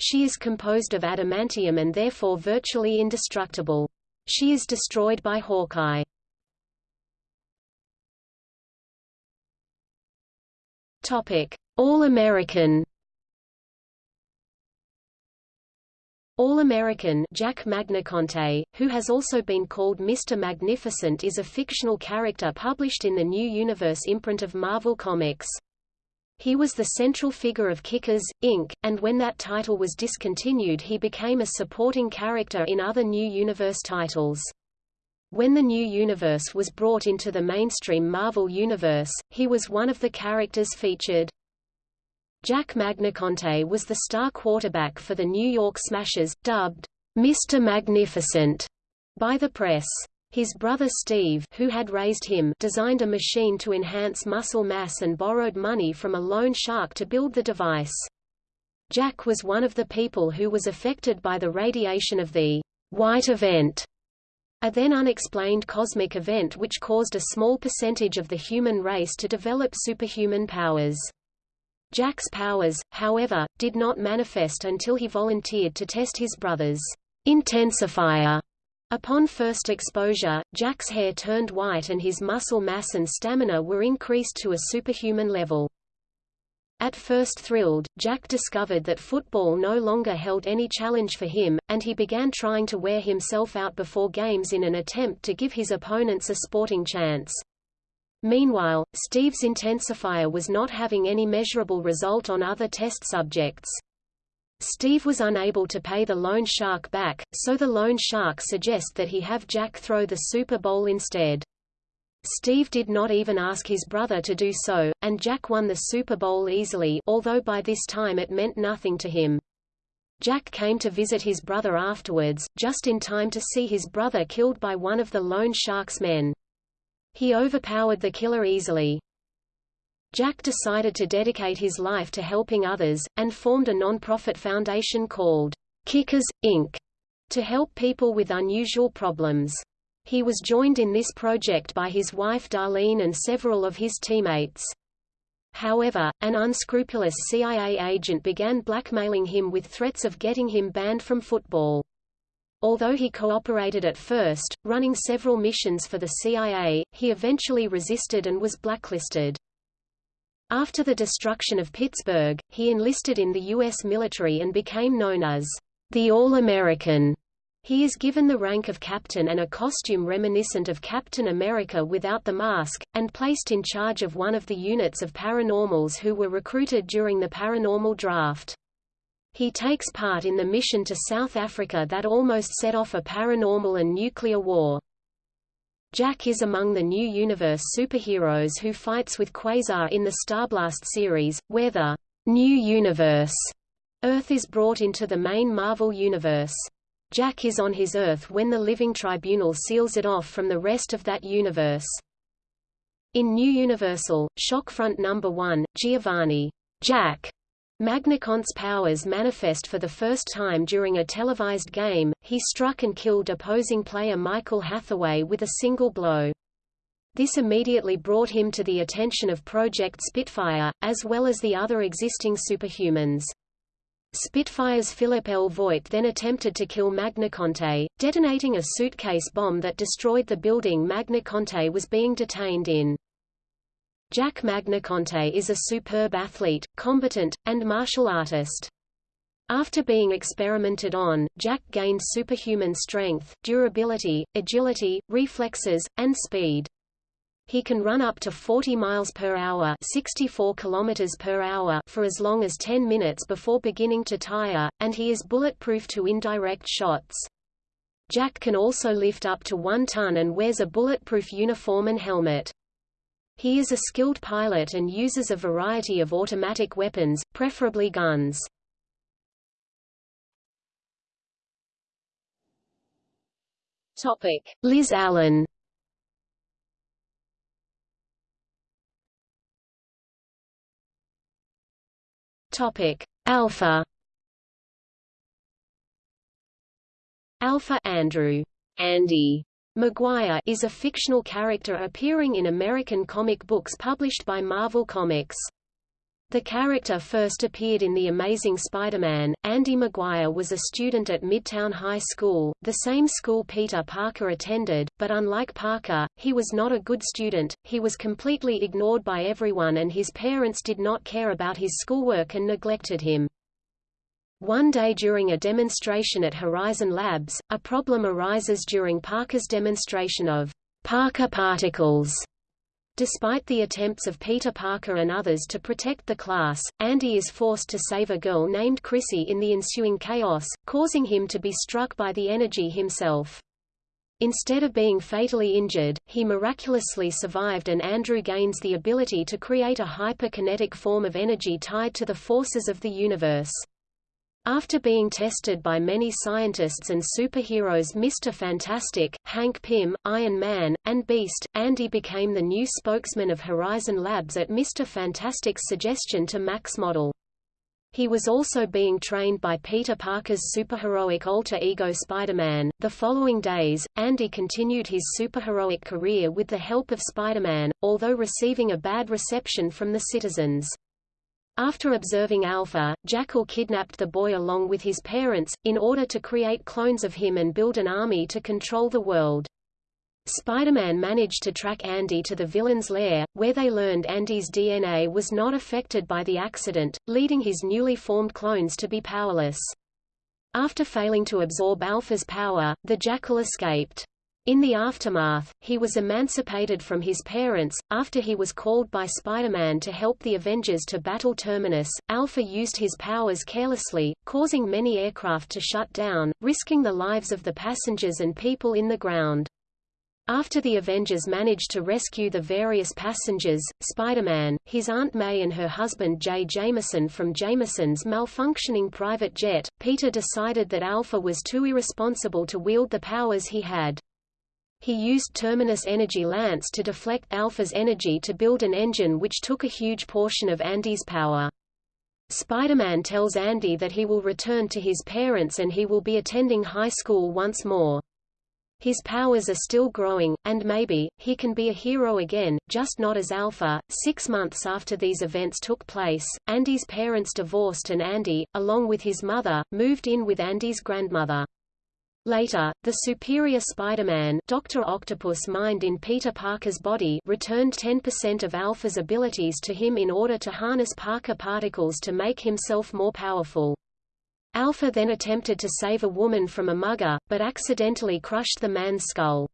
She is composed of adamantium and therefore virtually indestructible. She is destroyed by Hawkeye. Topic: All-American All-American Jack Magniconte, who has also been called Mr. Magnificent is a fictional character published in the New Universe imprint of Marvel Comics. He was the central figure of Kickers, Inc., and when that title was discontinued he became a supporting character in other New Universe titles. When the New Universe was brought into the mainstream Marvel Universe, he was one of the characters featured. Jack Magniconte was the star quarterback for the New York Smashers, dubbed Mr. Magnificent by the press. His brother Steve who had raised him designed a machine to enhance muscle mass and borrowed money from a loan shark to build the device. Jack was one of the people who was affected by the radiation of the White Event, a then unexplained cosmic event which caused a small percentage of the human race to develop superhuman powers. Jack's powers, however, did not manifest until he volunteered to test his brother's intensifier. Upon first exposure, Jack's hair turned white and his muscle mass and stamina were increased to a superhuman level. At first thrilled, Jack discovered that football no longer held any challenge for him, and he began trying to wear himself out before games in an attempt to give his opponents a sporting chance. Meanwhile, Steve's intensifier was not having any measurable result on other test subjects. Steve was unable to pay the loan shark back, so the loan shark suggests that he have Jack throw the Super Bowl instead. Steve did not even ask his brother to do so, and Jack won the Super Bowl easily although by this time it meant nothing to him. Jack came to visit his brother afterwards, just in time to see his brother killed by one of the loan shark's men. He overpowered the killer easily. Jack decided to dedicate his life to helping others, and formed a non-profit foundation called Kickers, Inc., to help people with unusual problems. He was joined in this project by his wife Darlene and several of his teammates. However, an unscrupulous CIA agent began blackmailing him with threats of getting him banned from football. Although he cooperated at first, running several missions for the CIA, he eventually resisted and was blacklisted. After the destruction of Pittsburgh, he enlisted in the U.S. military and became known as the All-American. He is given the rank of captain and a costume reminiscent of Captain America without the mask, and placed in charge of one of the units of paranormals who were recruited during the paranormal draft. He takes part in the mission to South Africa that almost set off a paranormal and nuclear war. Jack is among the New Universe superheroes who fights with Quasar in the Starblast series, where the New Universe Earth is brought into the main Marvel Universe. Jack is on his Earth when the Living Tribunal seals it off from the rest of that universe. In New Universal, Shockfront Number 1, Giovanni Jack Magniconte's powers manifest for the first time during a televised game, he struck and killed opposing player Michael Hathaway with a single blow. This immediately brought him to the attention of Project Spitfire, as well as the other existing superhumans. Spitfire's Philip L. Voigt then attempted to kill Magniconte, detonating a suitcase bomb that destroyed the building Magniconte was being detained in. Jack Magniconte is a superb athlete, combatant, and martial artist. After being experimented on, Jack gained superhuman strength, durability, agility, reflexes, and speed. He can run up to 40 miles per hour, 64 kilometers per hour for as long as 10 minutes before beginning to tire, and he is bulletproof to indirect shots. Jack can also lift up to one ton and wears a bulletproof uniform and helmet. He is a skilled pilot and uses a variety of automatic weapons, preferably guns. Topic: Liz Allen. Topic: Alpha. Alpha Andrew Andy Maguire is a fictional character appearing in American comic books published by Marvel Comics. The character first appeared in The Amazing Spider-Man. Andy Maguire was a student at Midtown High School, the same school Peter Parker attended, but unlike Parker, he was not a good student, he was completely ignored by everyone and his parents did not care about his schoolwork and neglected him. One day during a demonstration at Horizon Labs, a problem arises during Parker's demonstration of Parker particles. Despite the attempts of Peter Parker and others to protect the class, Andy is forced to save a girl named Chrissy in the ensuing chaos, causing him to be struck by the energy himself. Instead of being fatally injured, he miraculously survived and Andrew gains the ability to create a hyperkinetic form of energy tied to the forces of the universe. After being tested by many scientists and superheroes Mr. Fantastic, Hank Pym, Iron Man, and Beast, Andy became the new spokesman of Horizon Labs at Mr. Fantastic's suggestion to Max Modell. He was also being trained by Peter Parker's superheroic alter ego Spider-Man. The following days, Andy continued his superheroic career with the help of Spider-Man, although receiving a bad reception from the citizens. After observing Alpha, Jackal kidnapped the boy along with his parents, in order to create clones of him and build an army to control the world. Spider-Man managed to track Andy to the villain's lair, where they learned Andy's DNA was not affected by the accident, leading his newly formed clones to be powerless. After failing to absorb Alpha's power, the Jackal escaped. In the aftermath, he was emancipated from his parents. After he was called by Spider-Man to help the Avengers to battle Terminus, Alpha used his powers carelessly, causing many aircraft to shut down, risking the lives of the passengers and people in the ground. After the Avengers managed to rescue the various passengers, Spider-Man, his Aunt May and her husband Jay Jameson from Jameson's malfunctioning private jet, Peter decided that Alpha was too irresponsible to wield the powers he had. He used Terminus Energy Lance to deflect Alpha's energy to build an engine which took a huge portion of Andy's power. Spider-Man tells Andy that he will return to his parents and he will be attending high school once more. His powers are still growing, and maybe, he can be a hero again, just not as Alpha. Six months after these events took place, Andy's parents divorced and Andy, along with his mother, moved in with Andy's grandmother. Later, the superior Spider-Man Dr. Octopus mind in Peter Parker's body returned 10% of Alpha's abilities to him in order to harness Parker particles to make himself more powerful. Alpha then attempted to save a woman from a mugger, but accidentally crushed the man's skull.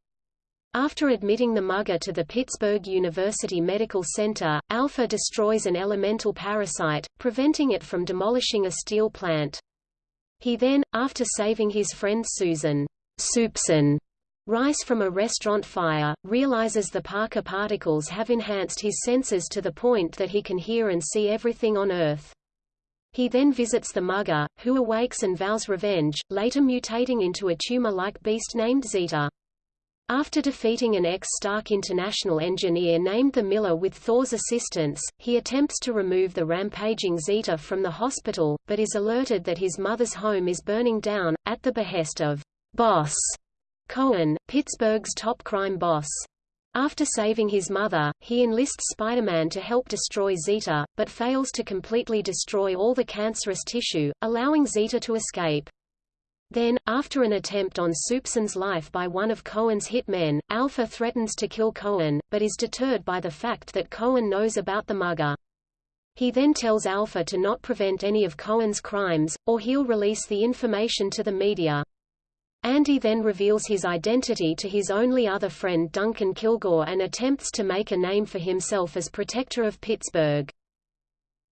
After admitting the mugger to the Pittsburgh University Medical Center, Alpha destroys an elemental parasite, preventing it from demolishing a steel plant. He then, after saving his friend Susan Soupson Rice from a restaurant fire, realizes the Parker particles have enhanced his senses to the point that he can hear and see everything on Earth. He then visits the mugger, who awakes and vows revenge, later mutating into a tumor-like beast named Zeta. After defeating an ex-Stark International engineer named the Miller with Thor's assistance, he attempts to remove the rampaging Zeta from the hospital, but is alerted that his mother's home is burning down, at the behest of Boss Cohen, Pittsburgh's top crime boss. After saving his mother, he enlists Spider-Man to help destroy Zeta, but fails to completely destroy all the cancerous tissue, allowing Zeta to escape. Then, after an attempt on Soupson's life by one of Cohen's hitmen, Alpha threatens to kill Cohen, but is deterred by the fact that Cohen knows about the mugger. He then tells Alpha to not prevent any of Cohen's crimes, or he'll release the information to the media. Andy then reveals his identity to his only other friend Duncan Kilgore and attempts to make a name for himself as protector of Pittsburgh.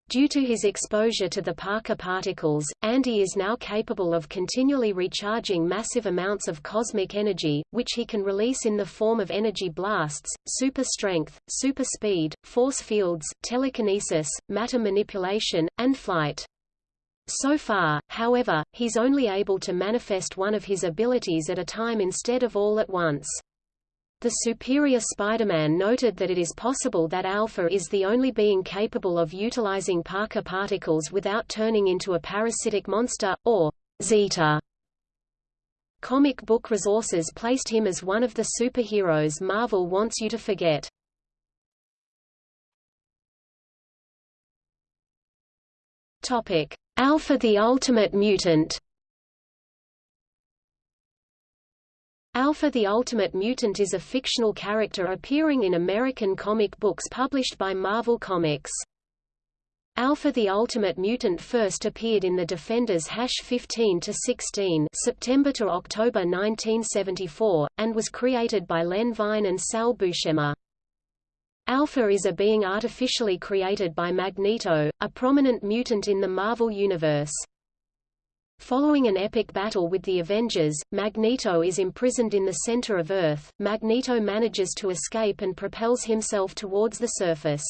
Due to his exposure to the Parker particles, Andy is now capable of continually recharging massive amounts of cosmic energy, which he can release in the form of energy blasts, super strength, super speed, force fields, telekinesis, matter manipulation, and flight. So far, however, he's only able to manifest one of his abilities at a time instead of all at once. The superior Spider-Man noted that it is possible that Alpha is the only being capable of utilizing Parker particles without turning into a parasitic monster, or Zeta. Comic book resources placed him as one of the superheroes Marvel wants you to forget. Topic: Alpha the Ultimate Mutant Alpha the Ultimate Mutant is a fictional character appearing in American comic books published by Marvel Comics. Alpha the Ultimate Mutant first appeared in the Defenders Hash 15-16 September to October 1974, and was created by Len Wein and Sal Buscema. Alpha is a being artificially created by Magneto, a prominent mutant in the Marvel Universe. Following an epic battle with the Avengers, Magneto is imprisoned in the center of Earth. Magneto manages to escape and propels himself towards the surface.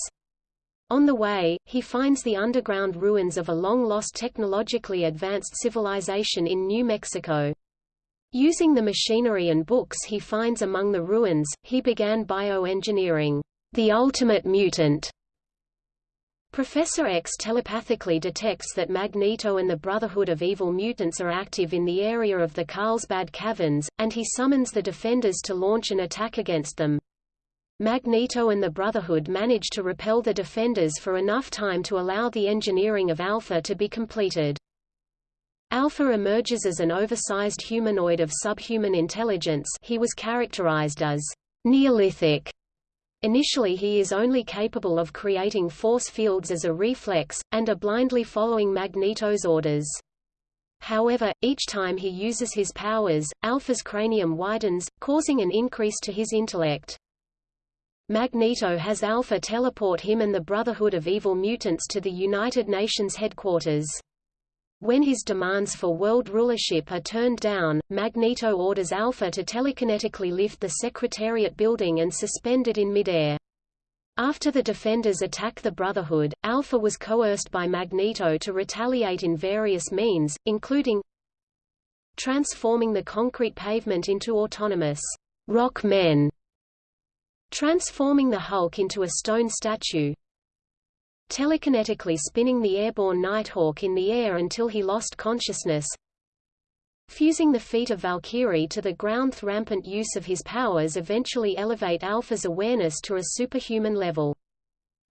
On the way, he finds the underground ruins of a long-lost technologically advanced civilization in New Mexico. Using the machinery and books he finds among the ruins, he began bioengineering, the ultimate mutant, Professor X telepathically detects that Magneto and the Brotherhood of Evil Mutants are active in the area of the Carlsbad Caverns, and he summons the Defenders to launch an attack against them. Magneto and the Brotherhood manage to repel the Defenders for enough time to allow the engineering of Alpha to be completed. Alpha emerges as an oversized humanoid of subhuman intelligence he was characterized as Neolithic Initially he is only capable of creating force fields as a reflex, and are blindly following Magneto's orders. However, each time he uses his powers, Alpha's cranium widens, causing an increase to his intellect. Magneto has Alpha teleport him and the Brotherhood of Evil Mutants to the United Nations headquarters. When his demands for world rulership are turned down, Magneto orders Alpha to telekinetically lift the Secretariat building and suspend it in midair. After the Defenders attack the Brotherhood, Alpha was coerced by Magneto to retaliate in various means, including transforming the concrete pavement into autonomous rock men, transforming the Hulk into a stone statue, telekinetically spinning the airborne Nighthawk in the air until he lost consciousness, fusing the feet of Valkyrie to the ground's rampant use of his powers eventually elevate Alpha's awareness to a superhuman level.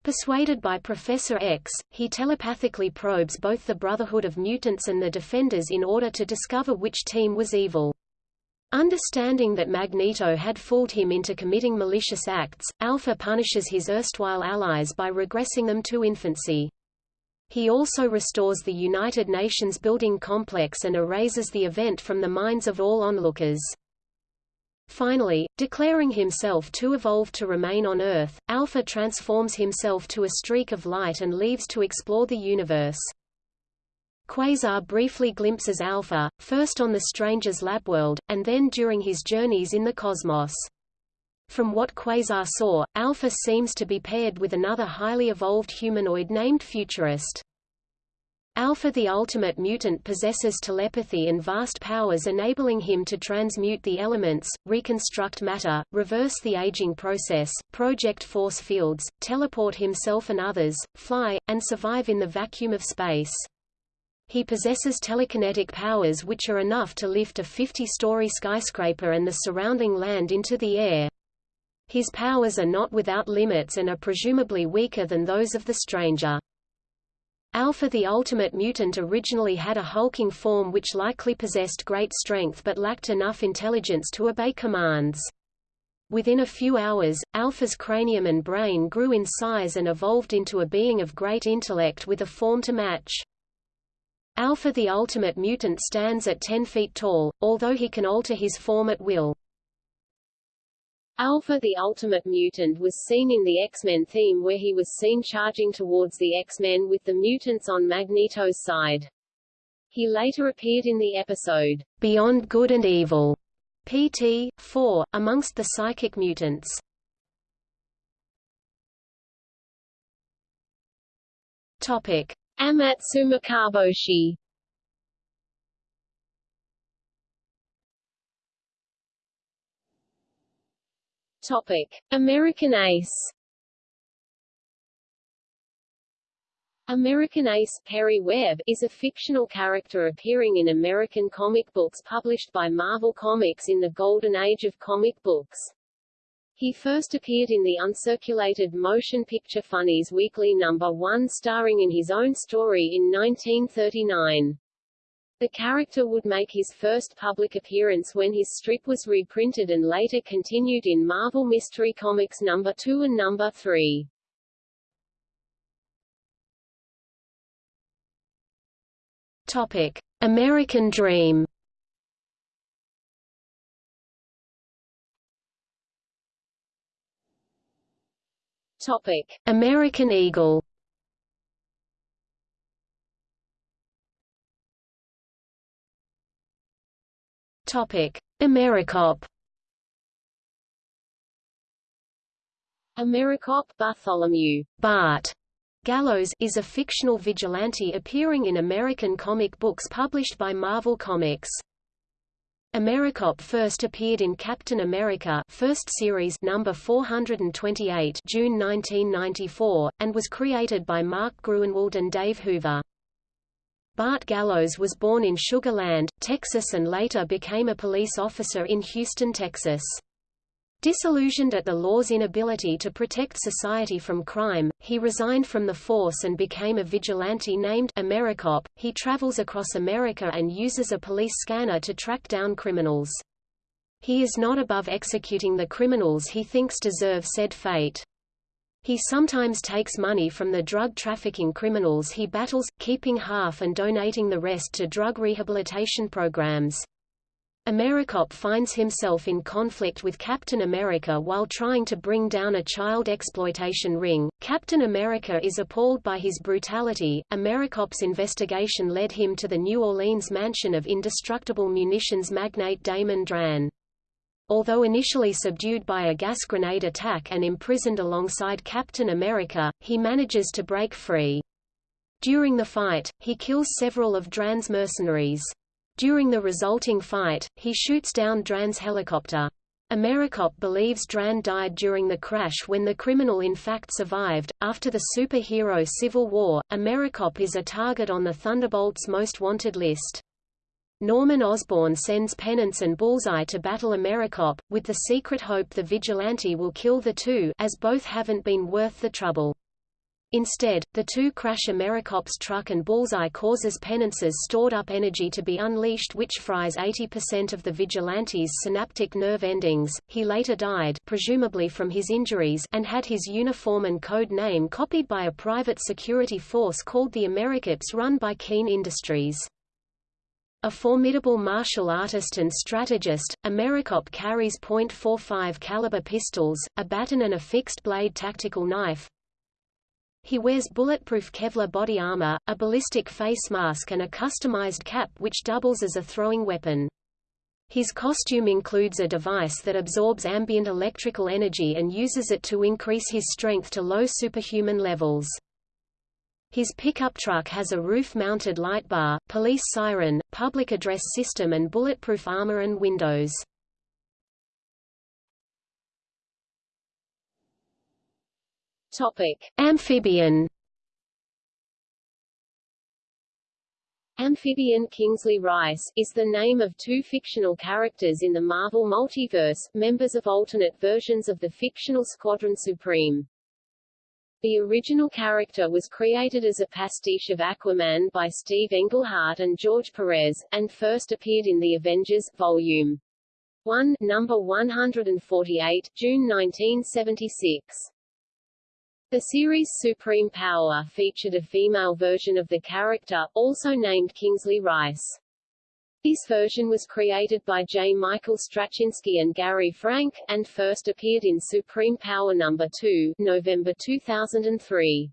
Persuaded by Professor X, he telepathically probes both the Brotherhood of Mutants and the Defenders in order to discover which team was evil. Understanding that Magneto had fooled him into committing malicious acts, Alpha punishes his erstwhile allies by regressing them to infancy. He also restores the United Nations building complex and erases the event from the minds of all onlookers. Finally, declaring himself too evolved to remain on Earth, Alpha transforms himself to a streak of light and leaves to explore the universe. Quasar briefly glimpses Alpha, first on the Stranger's lab world, and then during his journeys in the cosmos. From what Quasar saw, Alpha seems to be paired with another highly evolved humanoid named Futurist. Alpha the ultimate mutant possesses telepathy and vast powers enabling him to transmute the elements, reconstruct matter, reverse the aging process, project force fields, teleport himself and others, fly, and survive in the vacuum of space. He possesses telekinetic powers which are enough to lift a 50-story skyscraper and the surrounding land into the air. His powers are not without limits and are presumably weaker than those of the Stranger. Alpha the Ultimate Mutant originally had a hulking form which likely possessed great strength but lacked enough intelligence to obey commands. Within a few hours, Alpha's cranium and brain grew in size and evolved into a being of great intellect with a form to match. Alpha the ultimate mutant stands at 10 feet tall, although he can alter his form at will. Alpha the Ultimate Mutant was seen in the X-Men theme where he was seen charging towards the X-Men with the mutants on Magneto's side. He later appeared in the episode, Beyond Good and Evil, PT. 4, amongst the psychic mutants. Topic. Amatsu Mikaboshi Topic. American Ace American Ace Perry Webb is a fictional character appearing in American comic books published by Marvel Comics in the Golden Age of comic books. He first appeared in the uncirculated Motion Picture Funnies Weekly Number 1 starring in his own story in 1939. The character would make his first public appearance when his strip was reprinted and later continued in Marvel Mystery Comics number 2 and number 3. Topic: American Dream. Topic: American Eagle. Topic: AmeriCop. AmeriCop Bartholomew Bart Gallows is a fictional vigilante appearing in American comic books published by Marvel Comics. AmeriCop first appeared in Captain America First Series number 428 June 1994, and was created by Mark Gruenwald and Dave Hoover. Bart Gallows was born in Sugar Land, Texas and later became a police officer in Houston, Texas. Disillusioned at the law's inability to protect society from crime, he resigned from the force and became a vigilante named AmeriCop. He travels across America and uses a police scanner to track down criminals. He is not above executing the criminals he thinks deserve said fate. He sometimes takes money from the drug trafficking criminals he battles, keeping half and donating the rest to drug rehabilitation programs. AmeriCop finds himself in conflict with Captain America while trying to bring down a child exploitation ring. Captain America is appalled by his brutality. AmeriCop's investigation led him to the New Orleans mansion of indestructible munitions magnate Damon Dran. Although initially subdued by a gas grenade attack and imprisoned alongside Captain America, he manages to break free. During the fight, he kills several of Dran's mercenaries. During the resulting fight, he shoots down Dran's helicopter. AmeriCop believes Dran died during the crash when the criminal in fact survived. After the superhero Civil War, AmeriCop is a target on the Thunderbolt's most wanted list. Norman Osborn sends Penance and Bullseye to battle AmeriCop, with the secret hope the vigilante will kill the two as both haven't been worth the trouble. Instead, the two crash AmeriCop's truck and Bullseye causes Penance's stored-up energy to be unleashed which fries 80% of the Vigilante's synaptic nerve endings. He later died presumably from his injuries and had his uniform and code name copied by a private security force called the AmeriCops run by Keen Industries. A formidable martial artist and strategist, AmeriCop carries .45 caliber pistols, a baton and a fixed-blade tactical knife, he wears bulletproof Kevlar body armor, a ballistic face mask and a customized cap which doubles as a throwing weapon. His costume includes a device that absorbs ambient electrical energy and uses it to increase his strength to low superhuman levels. His pickup truck has a roof-mounted light bar, police siren, public address system and bulletproof armor and windows. Topic: Amphibian. Amphibian Kingsley Rice is the name of two fictional characters in the Marvel Multiverse, members of alternate versions of the fictional Squadron Supreme. The original character was created as a pastiche of Aquaman by Steve Englehart and George Perez, and first appeared in The Avengers, Volume 1, number 148, June 1976. The series Supreme Power featured a female version of the character, also named Kingsley Rice. This version was created by J. Michael Straczynski and Gary Frank, and first appeared in Supreme Power No. 2, November 2003.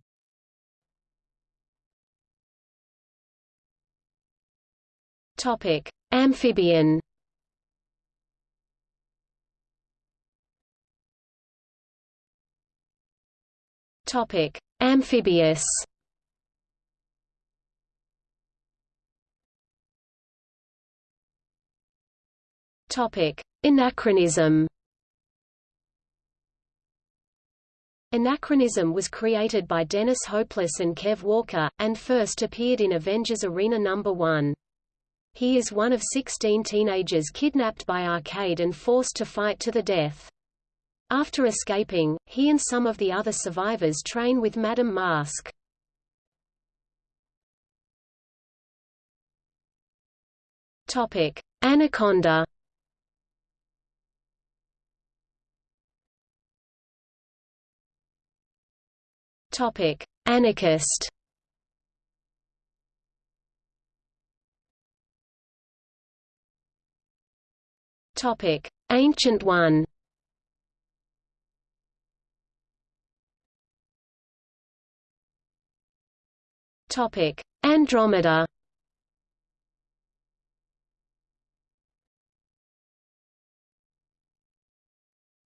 Topic: Amphibian. Topic: Amphibious. Topic: Anachronism. Anachronism was created by Dennis Hopeless and Kev Walker, and first appeared in Avengers Arena No. 1. He is one of 16 teenagers kidnapped by Arcade and forced to fight to the death. After escaping, he and some of the other survivors train with Madame Masque. Topic: Anaconda. Topic: Anarchist. Topic: Ancient One. Topic: Andromeda.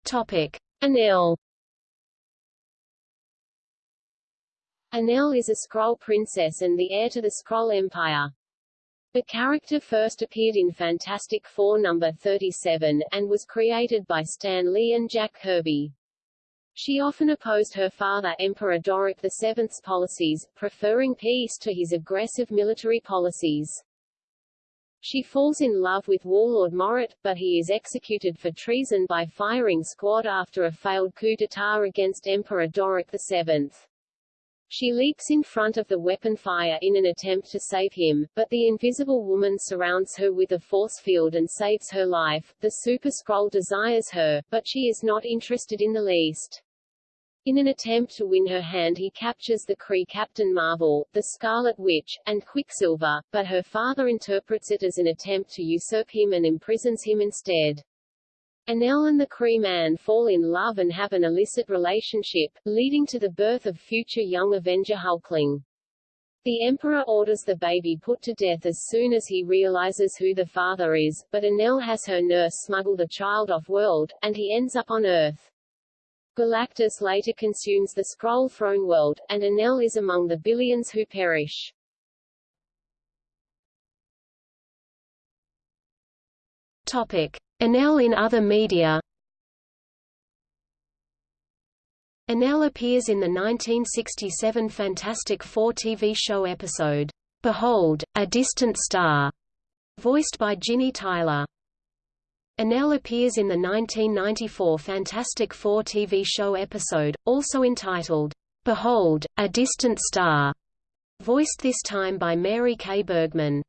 Topic: Anelle. Anelle is a Skrull princess and the heir to the Skrull Empire. The character first appeared in Fantastic Four number 37, and was created by Stan Lee and Jack Kirby. She often opposed her father Emperor Dorrek VII's policies, preferring peace to his aggressive military policies. She falls in love with Warlord Morrat, but he is executed for treason by firing squad after a failed coup d'état against Emperor Dorrek VII. She leaps in front of the weapon fire in an attempt to save him, but the Invisible Woman surrounds her with a force field and saves her life. The Super-Skrull desires her, but she is not interested in the least. In an attempt to win her hand he captures the Kree Captain Marvel, the Scarlet Witch, and Quicksilver, but her father interprets it as an attempt to usurp him and imprisons him instead. Anelle and the Kree man fall in love and have an illicit relationship, leading to the birth of future young Avenger Hulkling. The Emperor orders the baby put to death as soon as he realizes who the father is, but Anelle has her nurse smuggle the child off-world, and he ends up on Earth. Galactus later consumes the Skrull throne world, and Anelle is among the billions who perish. Topic. Anelle in other media Anelle appears in the 1967 Fantastic Four TV show episode, Behold, a Distant Star, voiced by Ginny Tyler. Anelle appears in the 1994 Fantastic Four TV show episode, also entitled, Behold, a Distant Star, voiced this time by Mary Kay Bergman.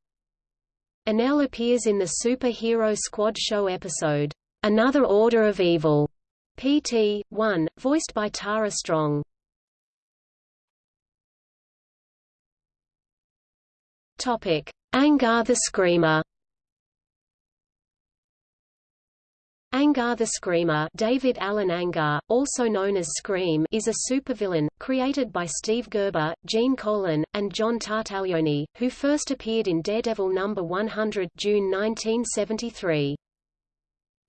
Anelle appears in the Super Hero Squad show episode, Another Order of Evil, PT. 1, voiced by Tara Strong. Topic: Angar the Screamer. Angar the Screamer David Alan Angar, also known as Scream is a supervillain, created by Steve Gerber, Gene Colan, and John Tartaglione, who first appeared in Daredevil No. 100 June 1973.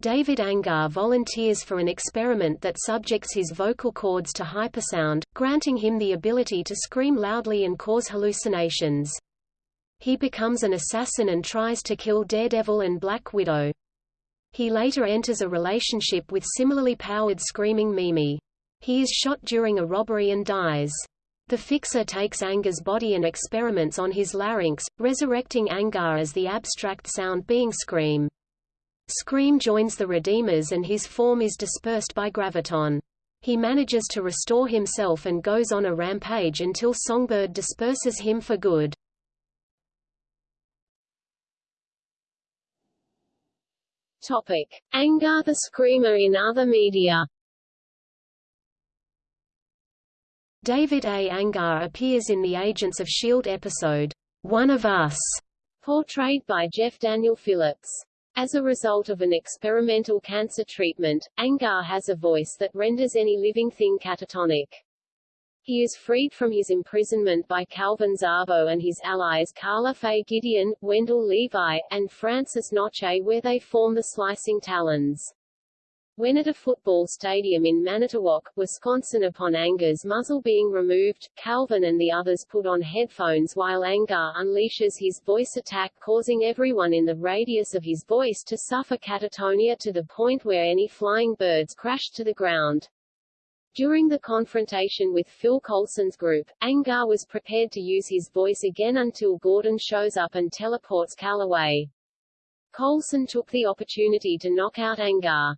David Angar volunteers for an experiment that subjects his vocal cords to hypersound, granting him the ability to scream loudly and cause hallucinations. He becomes an assassin and tries to kill Daredevil and Black Widow. He later enters a relationship with similarly powered Screaming Mimi. He is shot during a robbery and dies. The Fixer takes Angar's body and experiments on his larynx, resurrecting Angar as the abstract sound being Scream. Scream joins the Redeemers and his form is dispersed by Graviton. He manages to restore himself and goes on a rampage until Songbird disperses him for good. Topic. Angar the Screamer in other media David A. Angar appears in the Agents of S.H.I.E.L.D. episode, One of Us, Portrayed by Jeff Daniel Phillips. As a result of an experimental cancer treatment, Angar has a voice that renders any living thing catatonic. He is freed from his imprisonment by Calvin Zabo and his allies Karla Faye Gideon, Wendell Levi, and Francis Noche where they form the Slicing Talons. When at a football stadium in Manitowoc, Wisconsin upon Angar's muzzle being removed, Calvin and the others put on headphones while Angar unleashes his voice attack causing everyone in the radius of his voice to suffer catatonia to the point where any flying birds crashed to the ground. During the confrontation with Phil Coulson's group, Angar was prepared to use his voice again until Gordon shows up and teleports Cal away. Coulson took the opportunity to knock out Angar.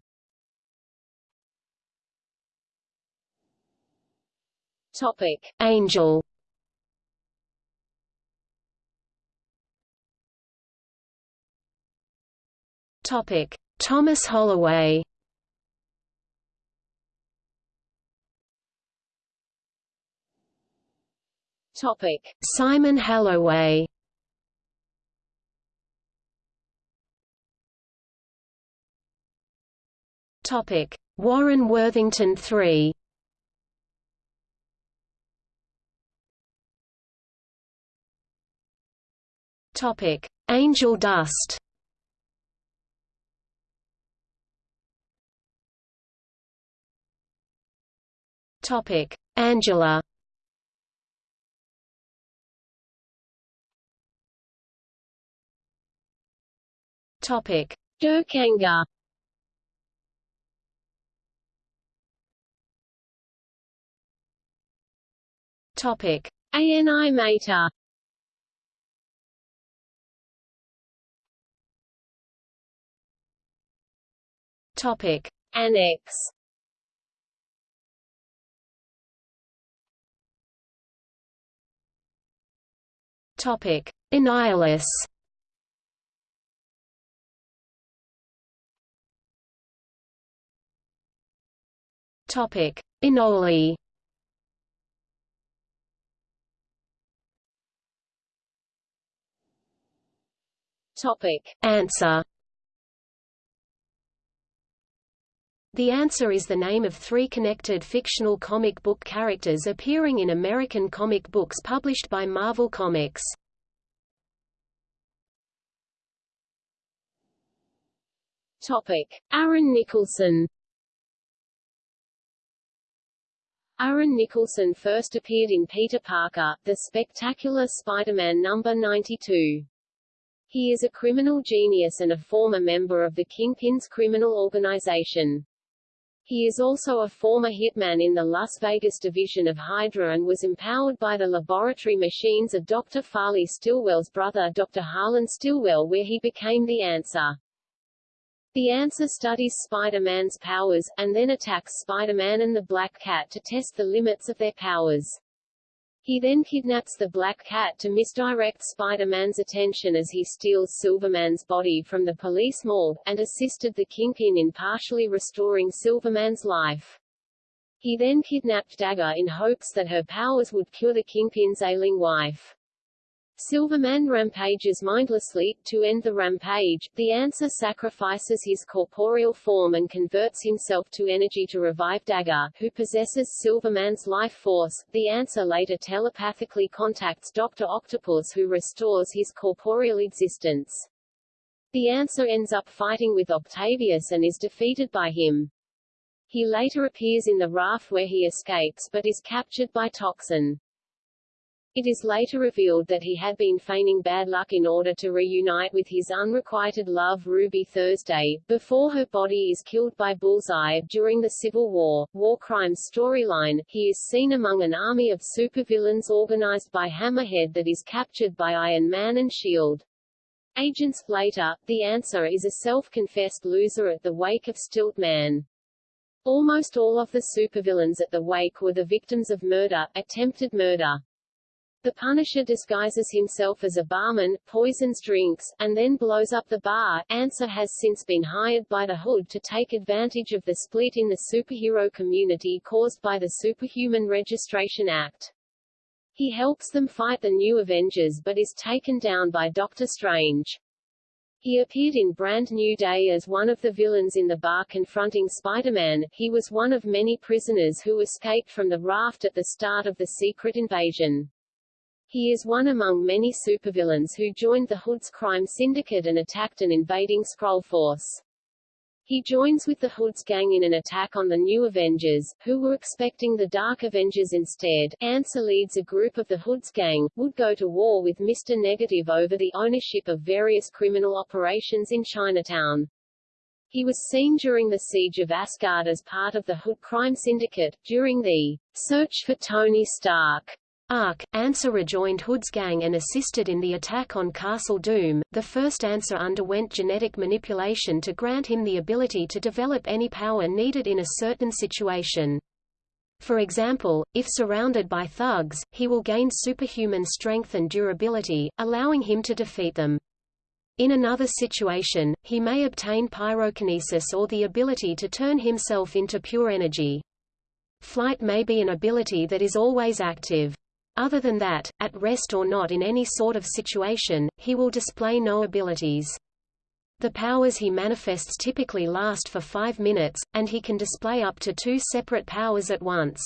Topic: Angel. Topic: Thomas Halloway. Topic: Simon Halloway. Topic: Warren Worthington III. Topic: Angel dust. Topic: Angela. Topic: Dirk Anger. Topic: Ani-Mator. Topic: Annex. Topic: Annihilus. Topic: Anole. Topic: Answer. The Answer is the name of three connected fictional comic book characters appearing in American comic books published by Marvel Comics. Topic: Aaron Nicholson. Aaron Nicholson first appeared in Peter Parker, The Spectacular Spider-Man number 92. He is a criminal genius and a former member of the Kingpin's criminal organization. He is also a former hitman in the Las Vegas division of Hydra and was empowered by the laboratory machines of Dr. Farley Stillwell's brother Dr. Harlan Stillwell where he became the Answer. The Answer studies Spider-Man's powers, and then attacks Spider-Man and the Black Cat to test the limits of their powers. He then kidnaps the Black Cat to misdirect Spider-Man's attention as he steals Silvermane's body from the police morgue, and assisted the Kingpin in partially restoring Silvermane's life. He then kidnapped Dagger in hopes that her powers would cure the Kingpin's ailing wife. Silvermane rampages mindlessly. To end the rampage, the Answer sacrifices his corporeal form and converts himself to energy to revive Dagger, who possesses Silvermane's life force. The Answer later telepathically contacts Dr. Octopus who restores his corporeal existence. The Answer ends up fighting with Octavius and is defeated by him. He later appears in the raft where he escapes but is captured by Toxin. It is later revealed that he had been feigning bad luck in order to reunite with his unrequited love Ruby Thursday, before her body is killed by Bullseye. During the Civil War, War Crimes storyline, he is seen among an army of supervillains organized by Hammerhead that is captured by Iron Man and S.H.I.E.L.D. Agents. Later, the answer is a self-confessed loser at the wake of Stilt Man. Almost all of the supervillains at the wake were the victims of murder, attempted murder. The Punisher disguises himself as a barman, poisons drinks, and then blows up the bar. Answer has since been hired by the Hood to take advantage of the split in the superhero community caused by the Superhuman Registration Act. He helps them fight the new Avengers but is taken down by Doctor Strange. He appeared in Brand New Day as one of the villains in the bar confronting Spider-Man. He was one of many prisoners who escaped from the raft at the start of the Secret Invasion. He is one among many supervillains who joined the Hood's crime syndicate and attacked an invading Skrull force. He joins with the Hood's gang in an attack on the new Avengers, who were expecting the Dark Avengers instead. Answer leads a group of the Hood's gang, would go to war with Mr. Negative over the ownership of various criminal operations in Chinatown. He was seen during the siege of Asgard as part of the Hood crime syndicate, during the search for Tony Stark arc, Answer rejoined Hood's gang and assisted in the attack on Castle Doom. The first Answer underwent genetic manipulation to grant him the ability to develop any power needed in a certain situation. For example, if surrounded by thugs, he will gain superhuman strength and durability, allowing him to defeat them. In another situation, he may obtain pyrokinesis or the ability to turn himself into pure energy. Flight may be an ability that is always active. Other than that, at rest or not in any sort of situation, he will display no abilities. The powers he manifests typically last for five minutes, and he can display up to two separate powers at once.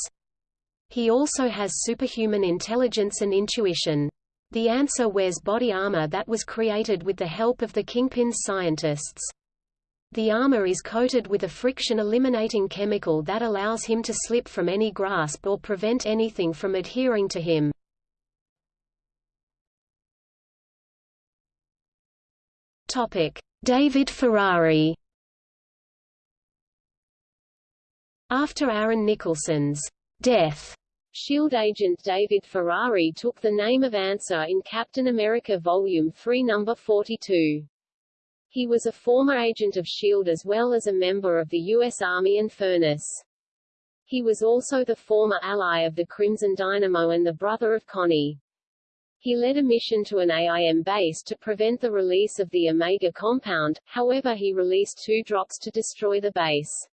He also has superhuman intelligence and intuition. The answer wears body armor that was created with the help of the Kingpin's scientists. The armor is coated with a friction-eliminating chemical that allows him to slip from any grasp or prevent anything from adhering to him. David Ferrari After Aaron Nicholson's death, SHIELD agent David Ferrari took the name of Answer in Captain America Volume 3 No. 42. He was a former agent of S.H.I.E.L.D. as well as a member of the U.S. Army and Furnace. He was also the former ally of the Crimson Dynamo and the brother of Connie. He led a mission to an AIM base to prevent the release of the Omega compound, however he released two drops to destroy the base.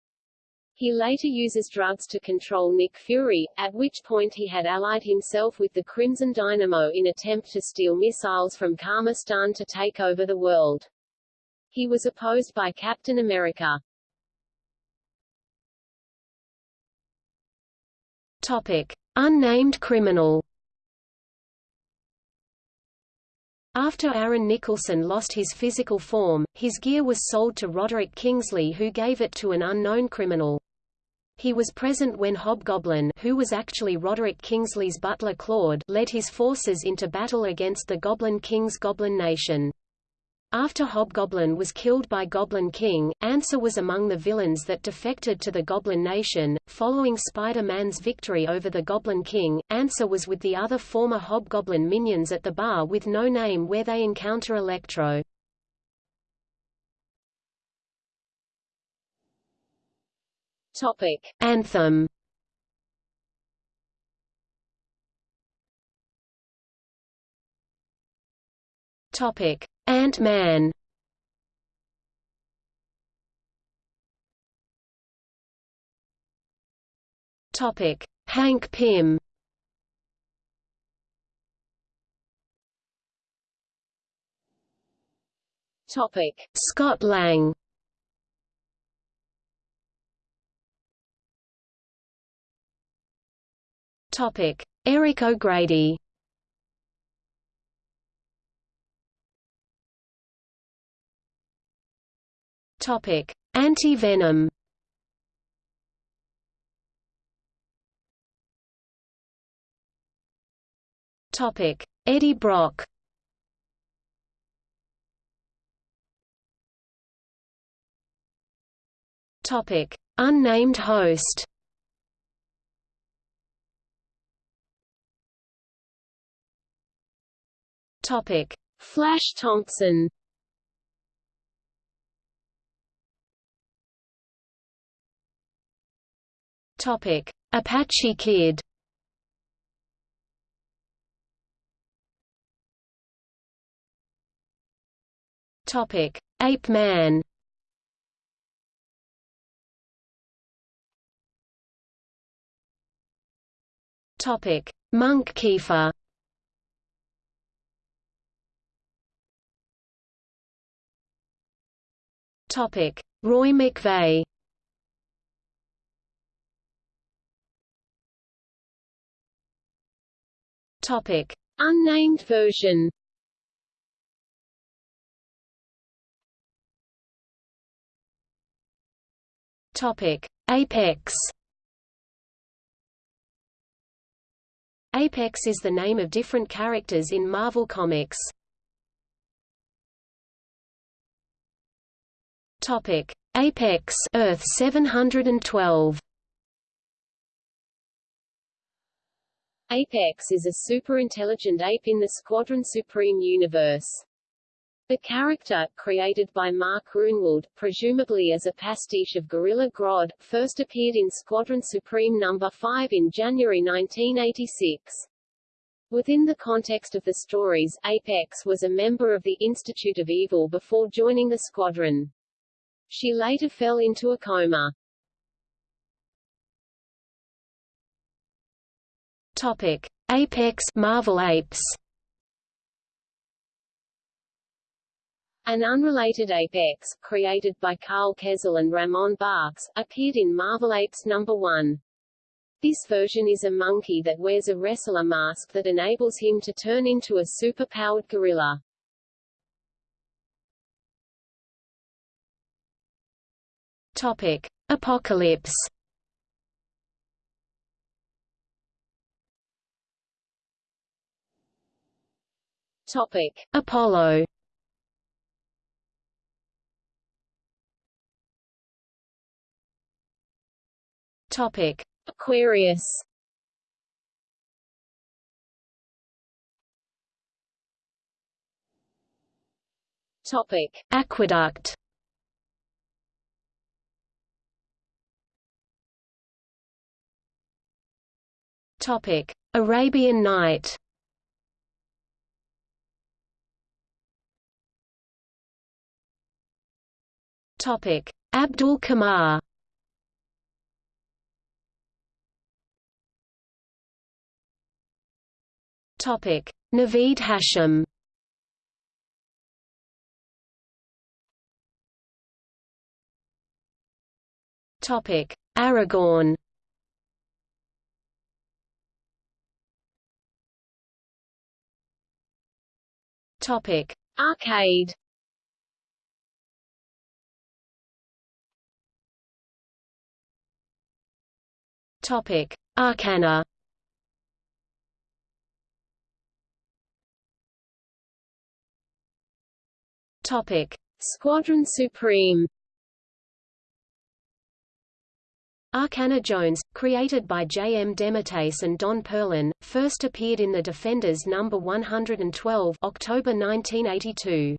He later uses drugs to control Nick Fury, at which point he had allied himself with the Crimson Dynamo in attempt to steal missiles from Karmastan to take over the world. He was opposed by Captain America. Topic: Unnamed criminal. After Aaron Nicholson lost his physical form, his gear was sold to Roderick Kingsley who gave it to an unknown criminal. He was present when Hobgoblin who was actually Roderick Kingsley's butler Claude led his forces into battle against the Goblin King's Goblin Nation. After Hobgoblin was killed by Goblin King, Answer was among the villains that defected to the Goblin Nation. Following Spider-Man's victory over the Goblin King, Answer was with the other former Hobgoblin minions at the bar with no name where they encounter Electro. Topic: Anthem. Topic: Ant-Man Topic: Hank Pym. Topic: Scott Lang. Topic: Eric O'Grady. Topic: Anti-venom. Topic: Eddie Brock. Topic: Unnamed host. Topic: Flash Thompson. Topic: Apache Kid. Topic: Ape Man. Topic: Monk Keefer. Topic: Roy McVey. Topic: Unnamed version. Topic: Apex. Apex is the name of different characters in Marvel Comics. Topic: Apex Earth 712. Apex is a super-intelligent ape in the Squadron Supreme universe. The character, created by Mark Gruenwald, presumably as a pastiche of Gorilla Grodd, first appeared in Squadron Supreme No. 5 in January 1986. Within the context of the stories, Apex was a member of the Institute of Evil before joining the squadron. She later fell into a coma. Topic: Apex Marvel Apes. An unrelated Apex, created by Karl Kesel and Ramon Bachs, appeared in Marvel Apes No. 1. This version is a monkey that wears a wrestler mask that enables him to turn into a super-powered gorilla. Topic: Apocalypse. Topic: Apollo. Topic: Aquarius. Topic: Aqueduct. Topic: Arabian Knight. Topic: Abdul Qamar. Topic: Naveed Hashim. Topic: Aragorn. Topic: Arcade. Topic: Arcana. Topic: Squadron Supreme. Arcana Jones, created by J. M. DeMatteis and Don Perlin, first appeared in The Defenders No. 112 October 1982.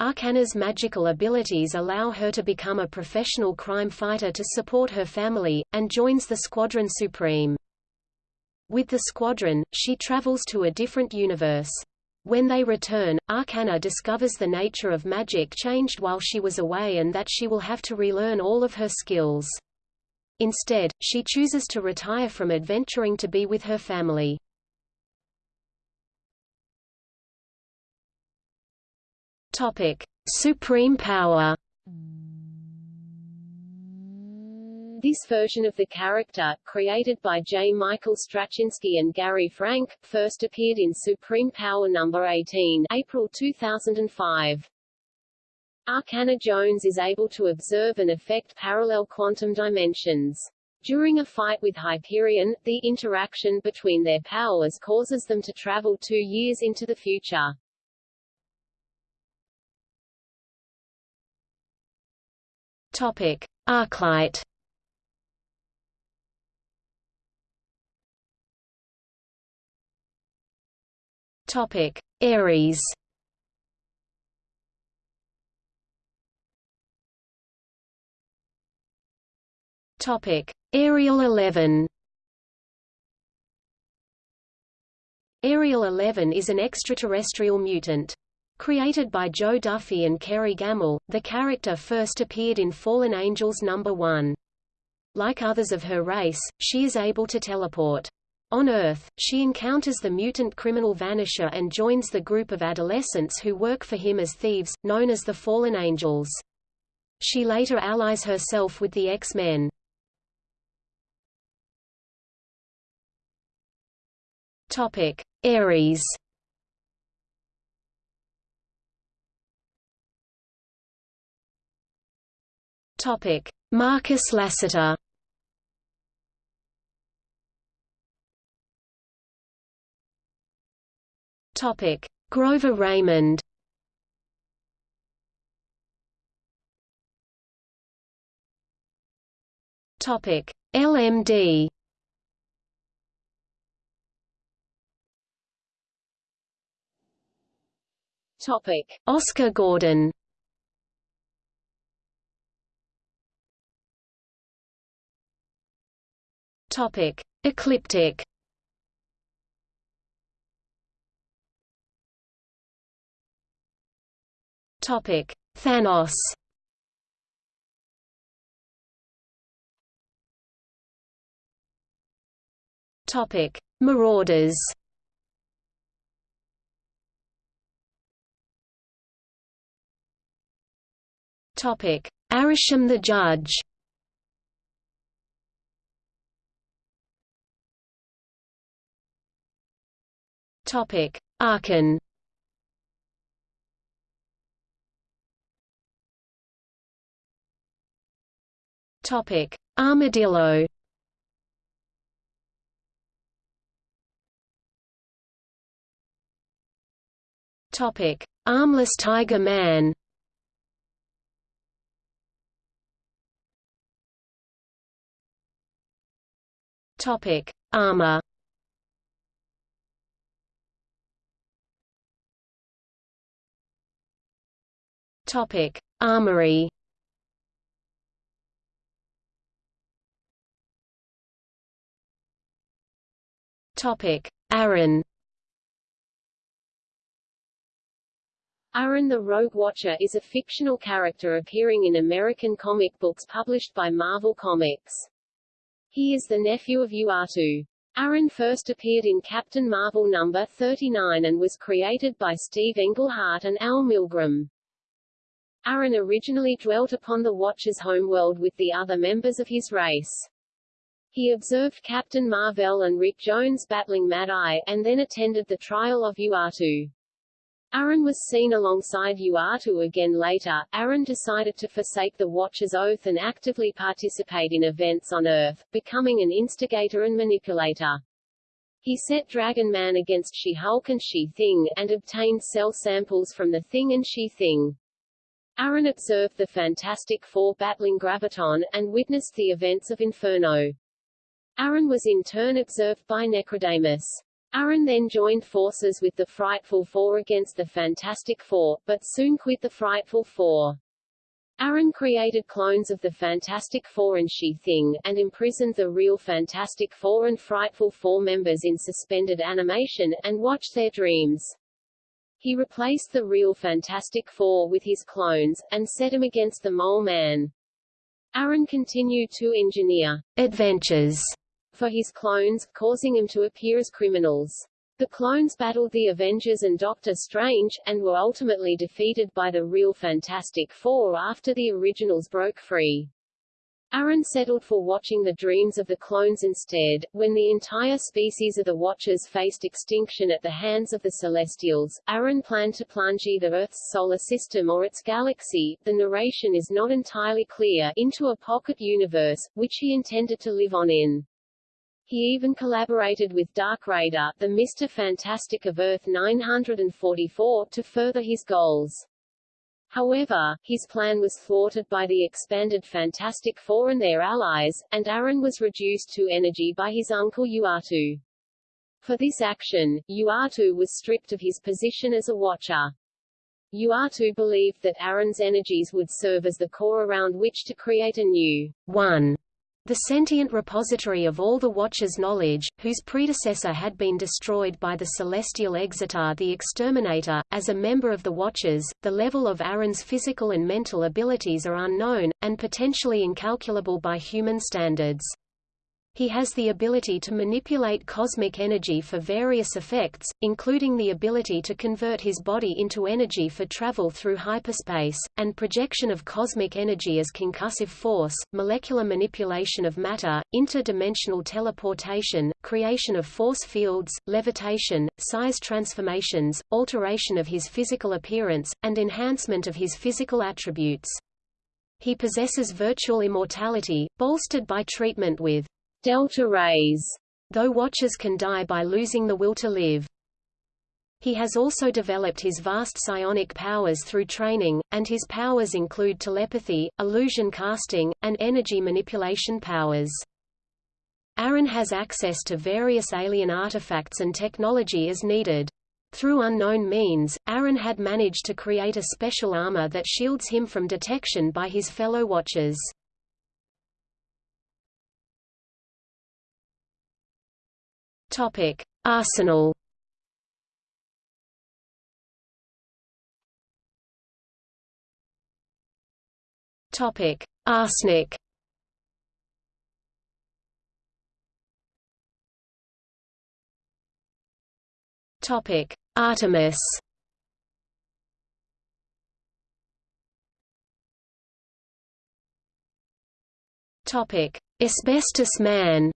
Arcana's magical abilities allow her to become a professional crime fighter to support her family, and joins the Squadron Supreme. With the Squadron, she travels to a different universe. When they return, Arcana discovers the nature of magic changed while she was away and that she will have to relearn all of her skills. Instead, she chooses to retire from adventuring to be with her family. Topic: Supreme power. This version of the character, created by J. Michael Straczynski and Gary Frank, first appeared in Supreme Power No. 18 April 2005. Arcana Jones is able to observe and affect parallel quantum dimensions. During a fight with Hyperion, the interaction between their powers causes them to travel two years into the future. Topic: Arclight. Topic: Ares. Topic: Ariel 11. Ariel 11 is an extraterrestrial mutant. Created by Jo Duffy and Kerry Gammill, the character first appeared in Fallen Angels No. 1. Like others of her race, she is able to teleport. On Earth, she encounters the mutant criminal Vanisher and joins the group of adolescents who work for him as thieves, known as the Fallen Angels. She later allies herself with the X-Men. Ares. Topic: Marcus Lassiter. Topic: Grover Raymond. Topic: LMD. Topic: Oscar Gordon. Topic: Ecliptic. Topic: Thanos. Topic: Marauders. Topic: Arishem the Judge. Topic: Archon. Topic: Armadillo. Topic: Armless Tiger Man. Topic: Armor. Topic: Armory. Topic: Aaron. Aaron the Rogue Watcher is a fictional character appearing in American comic books published by Marvel Comics. He is the nephew of Uatu. Aaron first appeared in Captain Marvel number 39 and was created by Steve Englehart and Al Milgrom. Aaron originally dwelt upon the Watcher's homeworld with the other members of his race. He observed Captain Marvel and Rick Jones battling Mad-Eye, and then attended the trial of Uatu. Aaron was seen alongside Uatu again later. Aaron decided to forsake the Watcher's oath and actively participate in events on Earth, becoming an instigator and manipulator. He set Dragon Man against She-Hulk and She-Thing, and obtained cell samples from the Thing and She-Thing. Aaron observed the Fantastic Four battling Graviton, and witnessed the events of Inferno. Aaron was in turn observed by Necrodamus. Aaron then joined forces with the Frightful Four against the Fantastic Four, but soon quit the Frightful Four. Aaron created clones of the Fantastic Four and She-Thing, and imprisoned the real Fantastic Four and Frightful Four members in suspended animation, and watched their dreams. He replaced the real Fantastic Four with his clones, and set him against the Mole Man. Aaron continued to engineer adventures for his clones, causing them to appear as criminals. The clones battled the Avengers and Doctor Strange, and were ultimately defeated by the real Fantastic Four after the originals broke free. Aaron settled for watching the dreams of the clones instead. When the entire species of the Watchers faced extinction at the hands of the Celestials, Aaron planned to plunge either Earth's solar system or its galaxy, the narration is not entirely clear, into a pocket universe, which he intended to live on in. He even collaborated with Dark Raider, the Mr. Fantastic of Earth 944, to further his goals. However, his plan was thwarted by the expanded Fantastic Four and their allies, and Aaron was reduced to energy by his uncle Uatu. For this action, Uatu was stripped of his position as a Watcher. Uatu believed that Aaron's energies would serve as the core around which to create a new one the sentient repository of all the Watcher's knowledge, whose predecessor had been destroyed by the celestial Exitar the Exterminator, as a member of the Watchers, the level of Aaron's physical and mental abilities are unknown, and potentially incalculable by human standards. He has the ability to manipulate cosmic energy for various effects, including the ability to convert his body into energy for travel through hyperspace, and projection of cosmic energy as concussive force, molecular manipulation of matter, interdimensional teleportation, creation of force fields, levitation, size transformations, alteration of his physical appearance, and enhancement of his physical attributes. He possesses virtual immortality, bolstered by treatment with delta rays, though Watchers can die by losing the will to live. He has also developed his vast psionic powers through training, and his powers include telepathy, illusion casting, and energy manipulation powers. Aaron has access to various alien artifacts and technology as needed. Through unknown means, Aaron had managed to create a special armor that shields him from detection by his fellow Watchers. Topic: Arsenal. Topic: Arsenic. Topic: Artemis. Topic: Asbestos Man.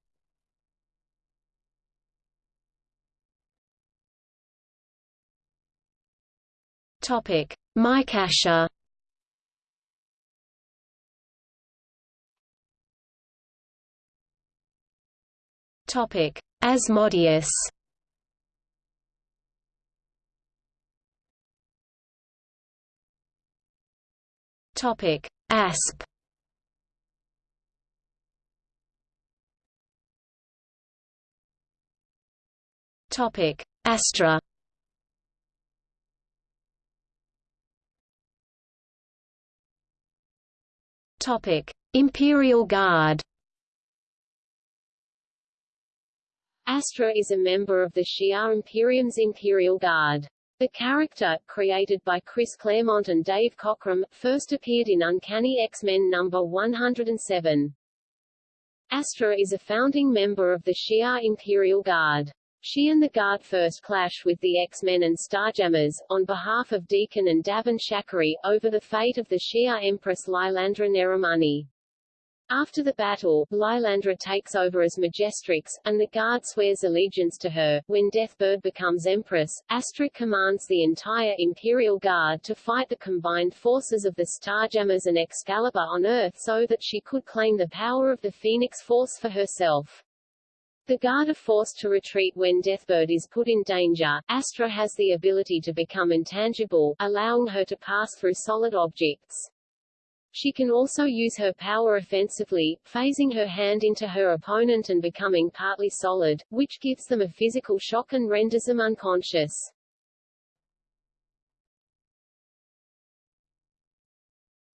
Topic: Mike Asher. Topic: Asmodeus. Topic: Asp. Topic: Astra. Imperial Guard. Astra is a member of the Shi'ar Imperium's Imperial Guard. The character, created by Chris Claremont and Dave Cockrum, first appeared in Uncanny X-Men number 107. Astra is a founding member of the Shi'ar Imperial Guard. She and the Guard first clash with the X-Men and Starjammers, on behalf of D'Ken and Davin Shakari, over the fate of the Shi'ar Empress Lilandra Neramani. After the battle, Lilandra takes over as Majestrix, and the Guard swears allegiance to her. When Deathbird becomes Empress, Astra commands the entire Imperial Guard to fight the combined forces of the Starjammers and Excalibur on Earth so that she could claim the power of the Phoenix Force for herself. The Guard are forced to retreat when Deathbird is put in danger. Astra has the ability to become intangible, allowing her to pass through solid objects. She can also use her power offensively, phasing her hand into her opponent and becoming partly solid, which gives them a physical shock and renders them unconscious.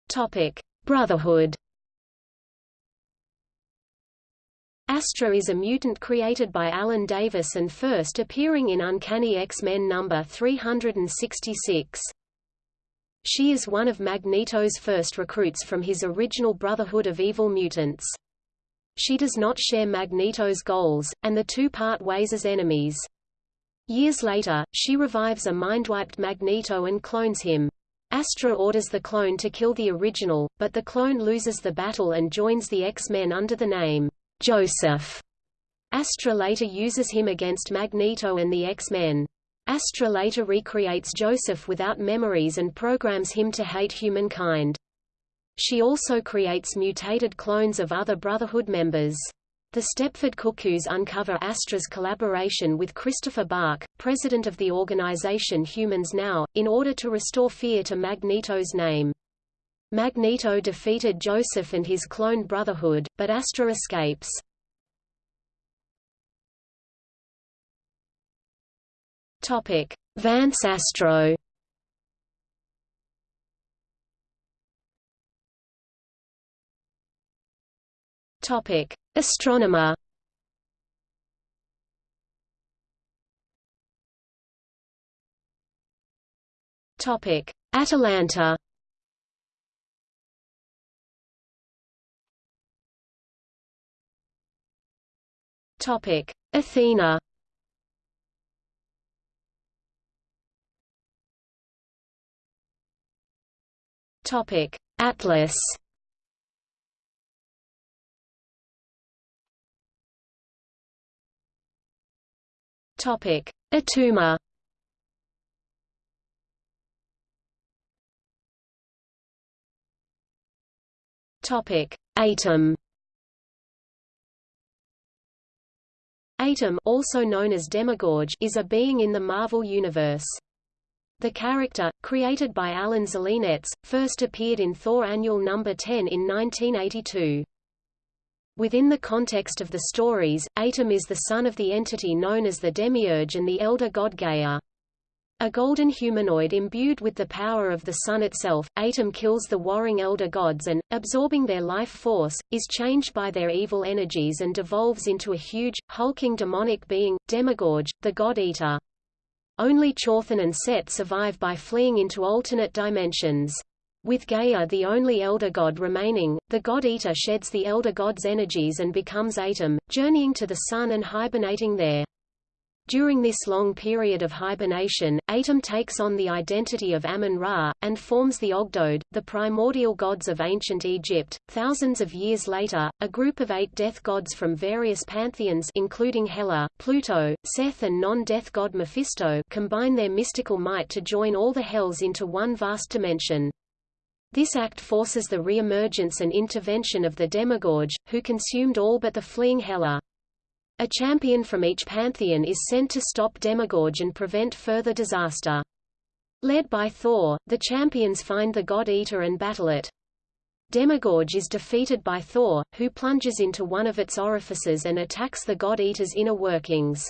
Topic: Brotherhood. Astra is a mutant created by Alan Davis and first appearing in Uncanny X-Men number 366. She is one of Magneto's first recruits from his original Brotherhood of Evil Mutants. She does not share Magneto's goals, and the two part ways as enemies. Years later, she revives a mind-wiped Magneto and clones him. Astra orders the clone to kill the original, but the clone loses the battle and joins the X-Men under the name Joseph. Astra later uses him against Magneto and the X-Men. Astra later recreates Joseph without memories and programs him to hate humankind. She also creates mutated clones of other Brotherhood members. The Stepford Cuckoos uncover Astra's collaboration with Christopher Bark, president of the organization Humans Now, in order to restore fear to Magneto's name. Magneto defeated Joseph and his clone Brotherhood, but Astra escapes. Topic: Vance Astro. Topic: Astronomer. Topic: Atalanta. Topic: Athena. Topic: Atlas. Topic: Attuma. Topic: Atum. Atum, also known as Demogorge, is a being in the Marvel Universe. The character, created by Alan Zelenetz, first appeared in Thor Annual No. 10 in 1982. Within the context of the stories, Atum is the son of the entity known as the Demiurge and the elder god Gaia. A golden humanoid imbued with the power of the sun itself, Atum kills the warring elder gods and, absorbing their life force, is changed by their evil energies and devolves into a huge, hulking demonic being, Demogorge, the God-Eater. Only Chthon and Set survive by fleeing into alternate dimensions. With Gaia the only elder god remaining, the God-Eater sheds the elder god's energies and becomes Atum, journeying to the sun and hibernating there. During this long period of hibernation, Atum takes on the identity of Amun-Ra, and forms the Ogdoad, the primordial gods of ancient Egypt. Thousands of years later, a group of eight death gods from various pantheons including Hela, Pluto, Seth and non-death god Mephisto combine their mystical might to join all the hells into one vast dimension. This act forces the re-emergence and intervention of the Demogorge, who consumed all but the fleeing Hela. A champion from each pantheon is sent to stop Demogorge and prevent further disaster. Led by Thor, the champions find the God-Eater and battle it. Demogorge is defeated by Thor, who plunges into one of its orifices and attacks the God-Eater's inner workings.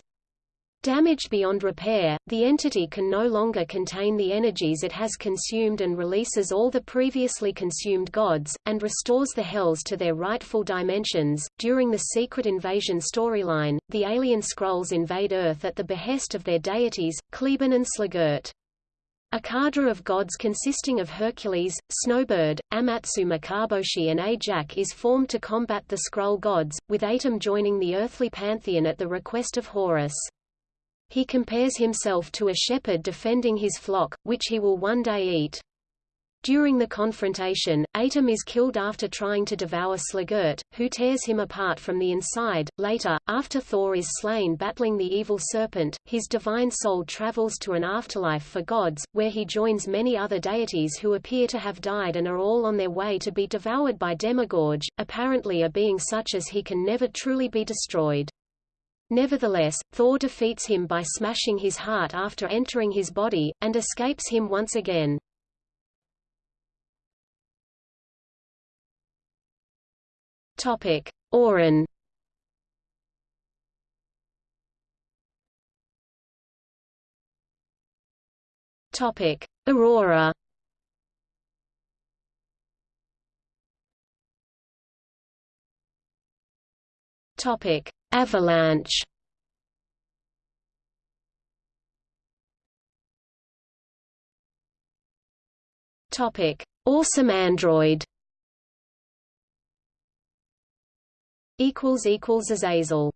Damaged beyond repair, the entity can no longer contain the energies it has consumed and releases all the previously consumed gods, and restores the Hells to their rightful dimensions. During the Secret Invasion storyline, the alien Skrulls invade Earth at the behest of their deities, Kly'bn and Sl'gur't. A cadre of gods consisting of Hercules, Snowbird, Amatsu Mikaboshi and Ajak is formed to combat the Skrull gods, with Atum joining the earthly pantheon at the request of Horus. He compares himself to a shepherd defending his flock, which he will one day eat. During the confrontation, Atum is killed after trying to devour Sl'gur't, who tears him apart from the inside. Later, after Thor is slain battling the evil serpent, his divine soul travels to an afterlife for gods, where he joins many other deities who appear to have died and are all on their way to be devoured by Demogorge, apparently a being such as he can never truly be destroyed. Nevertheless, Thor defeats him by smashing his heart after entering his body, and escapes him once again. Topic: Auran. Topic: Aurora. Topic: Avalanche Topic: Awesome Android. Equals equals Azazel.